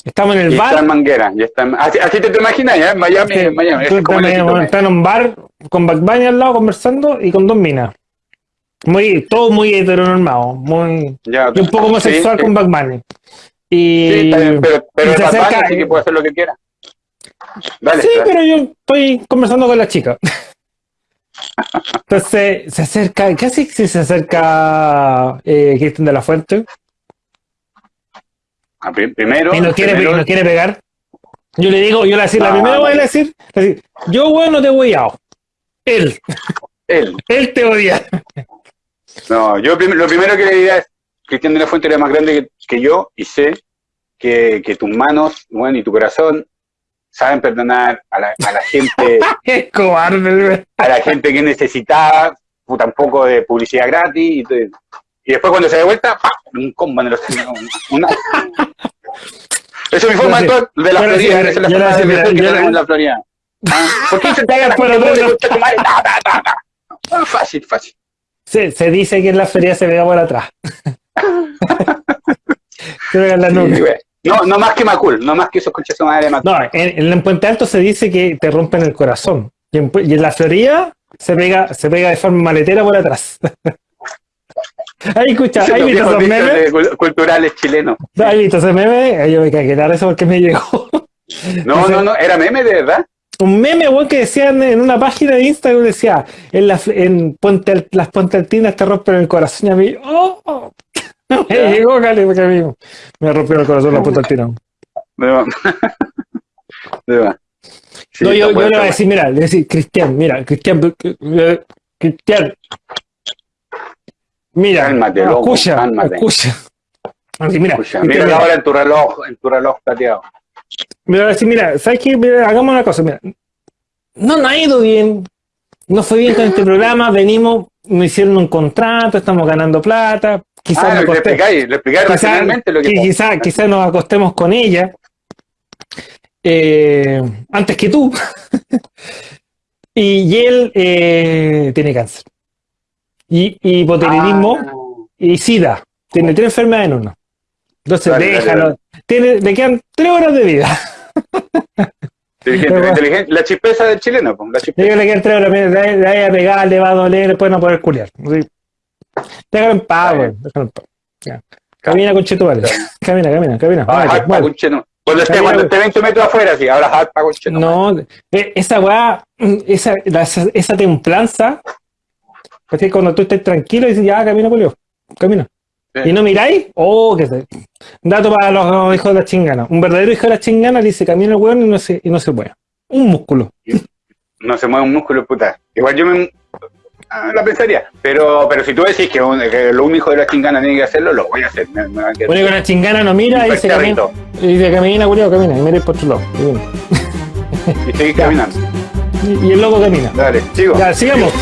Estamos en el Y está en bar, Manguera. Y está en- así, así te, te imaginas. En Miami, Sí, en Miami. tú Es como estás, el en- un bar con Back Bunny al lado conversando y con dos minas. Muy, todo muy heteronormado, muy, Ya, y un poco homosexual sí, con Back Bunny. Y, Sí, está bien, pero, pero y se acerca- así que puede hacer lo que quiera. Dale, sí, dale. pero yo estoy conversando con la chica. Entonces se acerca, ¿qué hace si se acerca eh, Cristian de la Fuente Primero, y nos quiere, primero- pegar? Yo le digo, yo le decir, la No, primera no. voy a decir, decir, yo bueno te he hueado. Él, él. él te odia. No, yo prim- lo primero que le diría es, Cristian de la Fuente era más grande que, que yo y sé que, que tus manos, bueno, y tu corazón saben perdonar a la, a la gente, Es cobarde, a la gente que necesitaba puta, un poco de publicidad gratis y, y después cuando se da vuelta, ¡pam! un combo en los una, Eso es mi forma de la Florida, esa es la forma de que tenemos en la Florida. Ah, ¿Por qué se te haga la Pero gente no, Fácil, fácil. Se, se dice que en la feria se vea por atrás. en la Sí, güey. No, no más que Macul, no más que esos conchas de madre de Macul. No, en, en Puente Alto se dice que te rompen el corazón. Y en, Pu- y en la Florida se pega, se pega de forma maletera por atrás. Ahí escucha, ahí viste esos memes, culturales chilenos. ahí viste ese meme, yo me cagué de eso porque me llegó. No, no, no, era meme de verdad. Un meme, weón, que decían en una página de Instagram, decía, en, la, en las Puente Altinas te rompen el corazón y a mí, oh, oh. me llegó, Cali, porque a mí me rompió el corazón las Puente Altinas. De verdad. De. Sí, no, yo, le voy a decir, mira, le voy a decir, Cristian, mira, Cristian, Cristian. Mira, Cálmate, loco, escucha, cálmate. escucha. Así, mira. Escucha, mira mira, ahora en tu reloj, en tu reloj plateado. me voy a decir, mira, ¿sabes qué? Mira, hagamos una cosa, mira. No nos ha ido bien, no fue bien con este programa, venimos, nos hicieron un contrato, estamos ganando plata, quizás Ah, me le acosté- explicáis, le explicáis quizás racionalmente lo que que pasa. quizá, quizá nos acostemos con ella eh, antes que tú. y, y él eh, tiene cáncer. Y, y hipotiroidismo Ah, y SIDA. Tiene tres enfermedades en uno. Entonces Dale, déjalo. dale. Tiene, le quedan tres horas de vida. inteligente, Pero- inteligente. La chispeza del chileno, pues, la chispeza. le quedan tres horas. Le, vaya a pegar, le va a doler, después no poder culiar. Así. Déjalo en paz, güey. Déjalo en paz. Ya. Camina con chetumare. Camina, camina, camina. Ah, muévete. concheno. Cuando esté, cuando esté 20 metros afuera, sí, ahora harpa, concheno. No, eh, esa weá, mm, esa, esa, esa templanza, ¿cachai? cuando tú estés tranquilo y dices, ya, camina, Julio, camina. Sí. Y no miráis, oh, que se. Dato para los hijos de la chingana. Un verdadero hijo de la chingana dice, camina el weón y no se, y no se mueve. Un músculo. no se mueve un músculo, puta. Igual yo me ah, la pensaría. Pero, pero si tú decís que, un- que lo un hijo de la chingana tiene que hacerlo, lo voy a hacer. Me, me a quedar Un hijo de la chingana no mira y dice, camina, y dice, camina, Julio, camina. Y mira por otro lado. Y, seguís caminando. Y- y el loco camina. Dale, sigo. Ya, sigamos.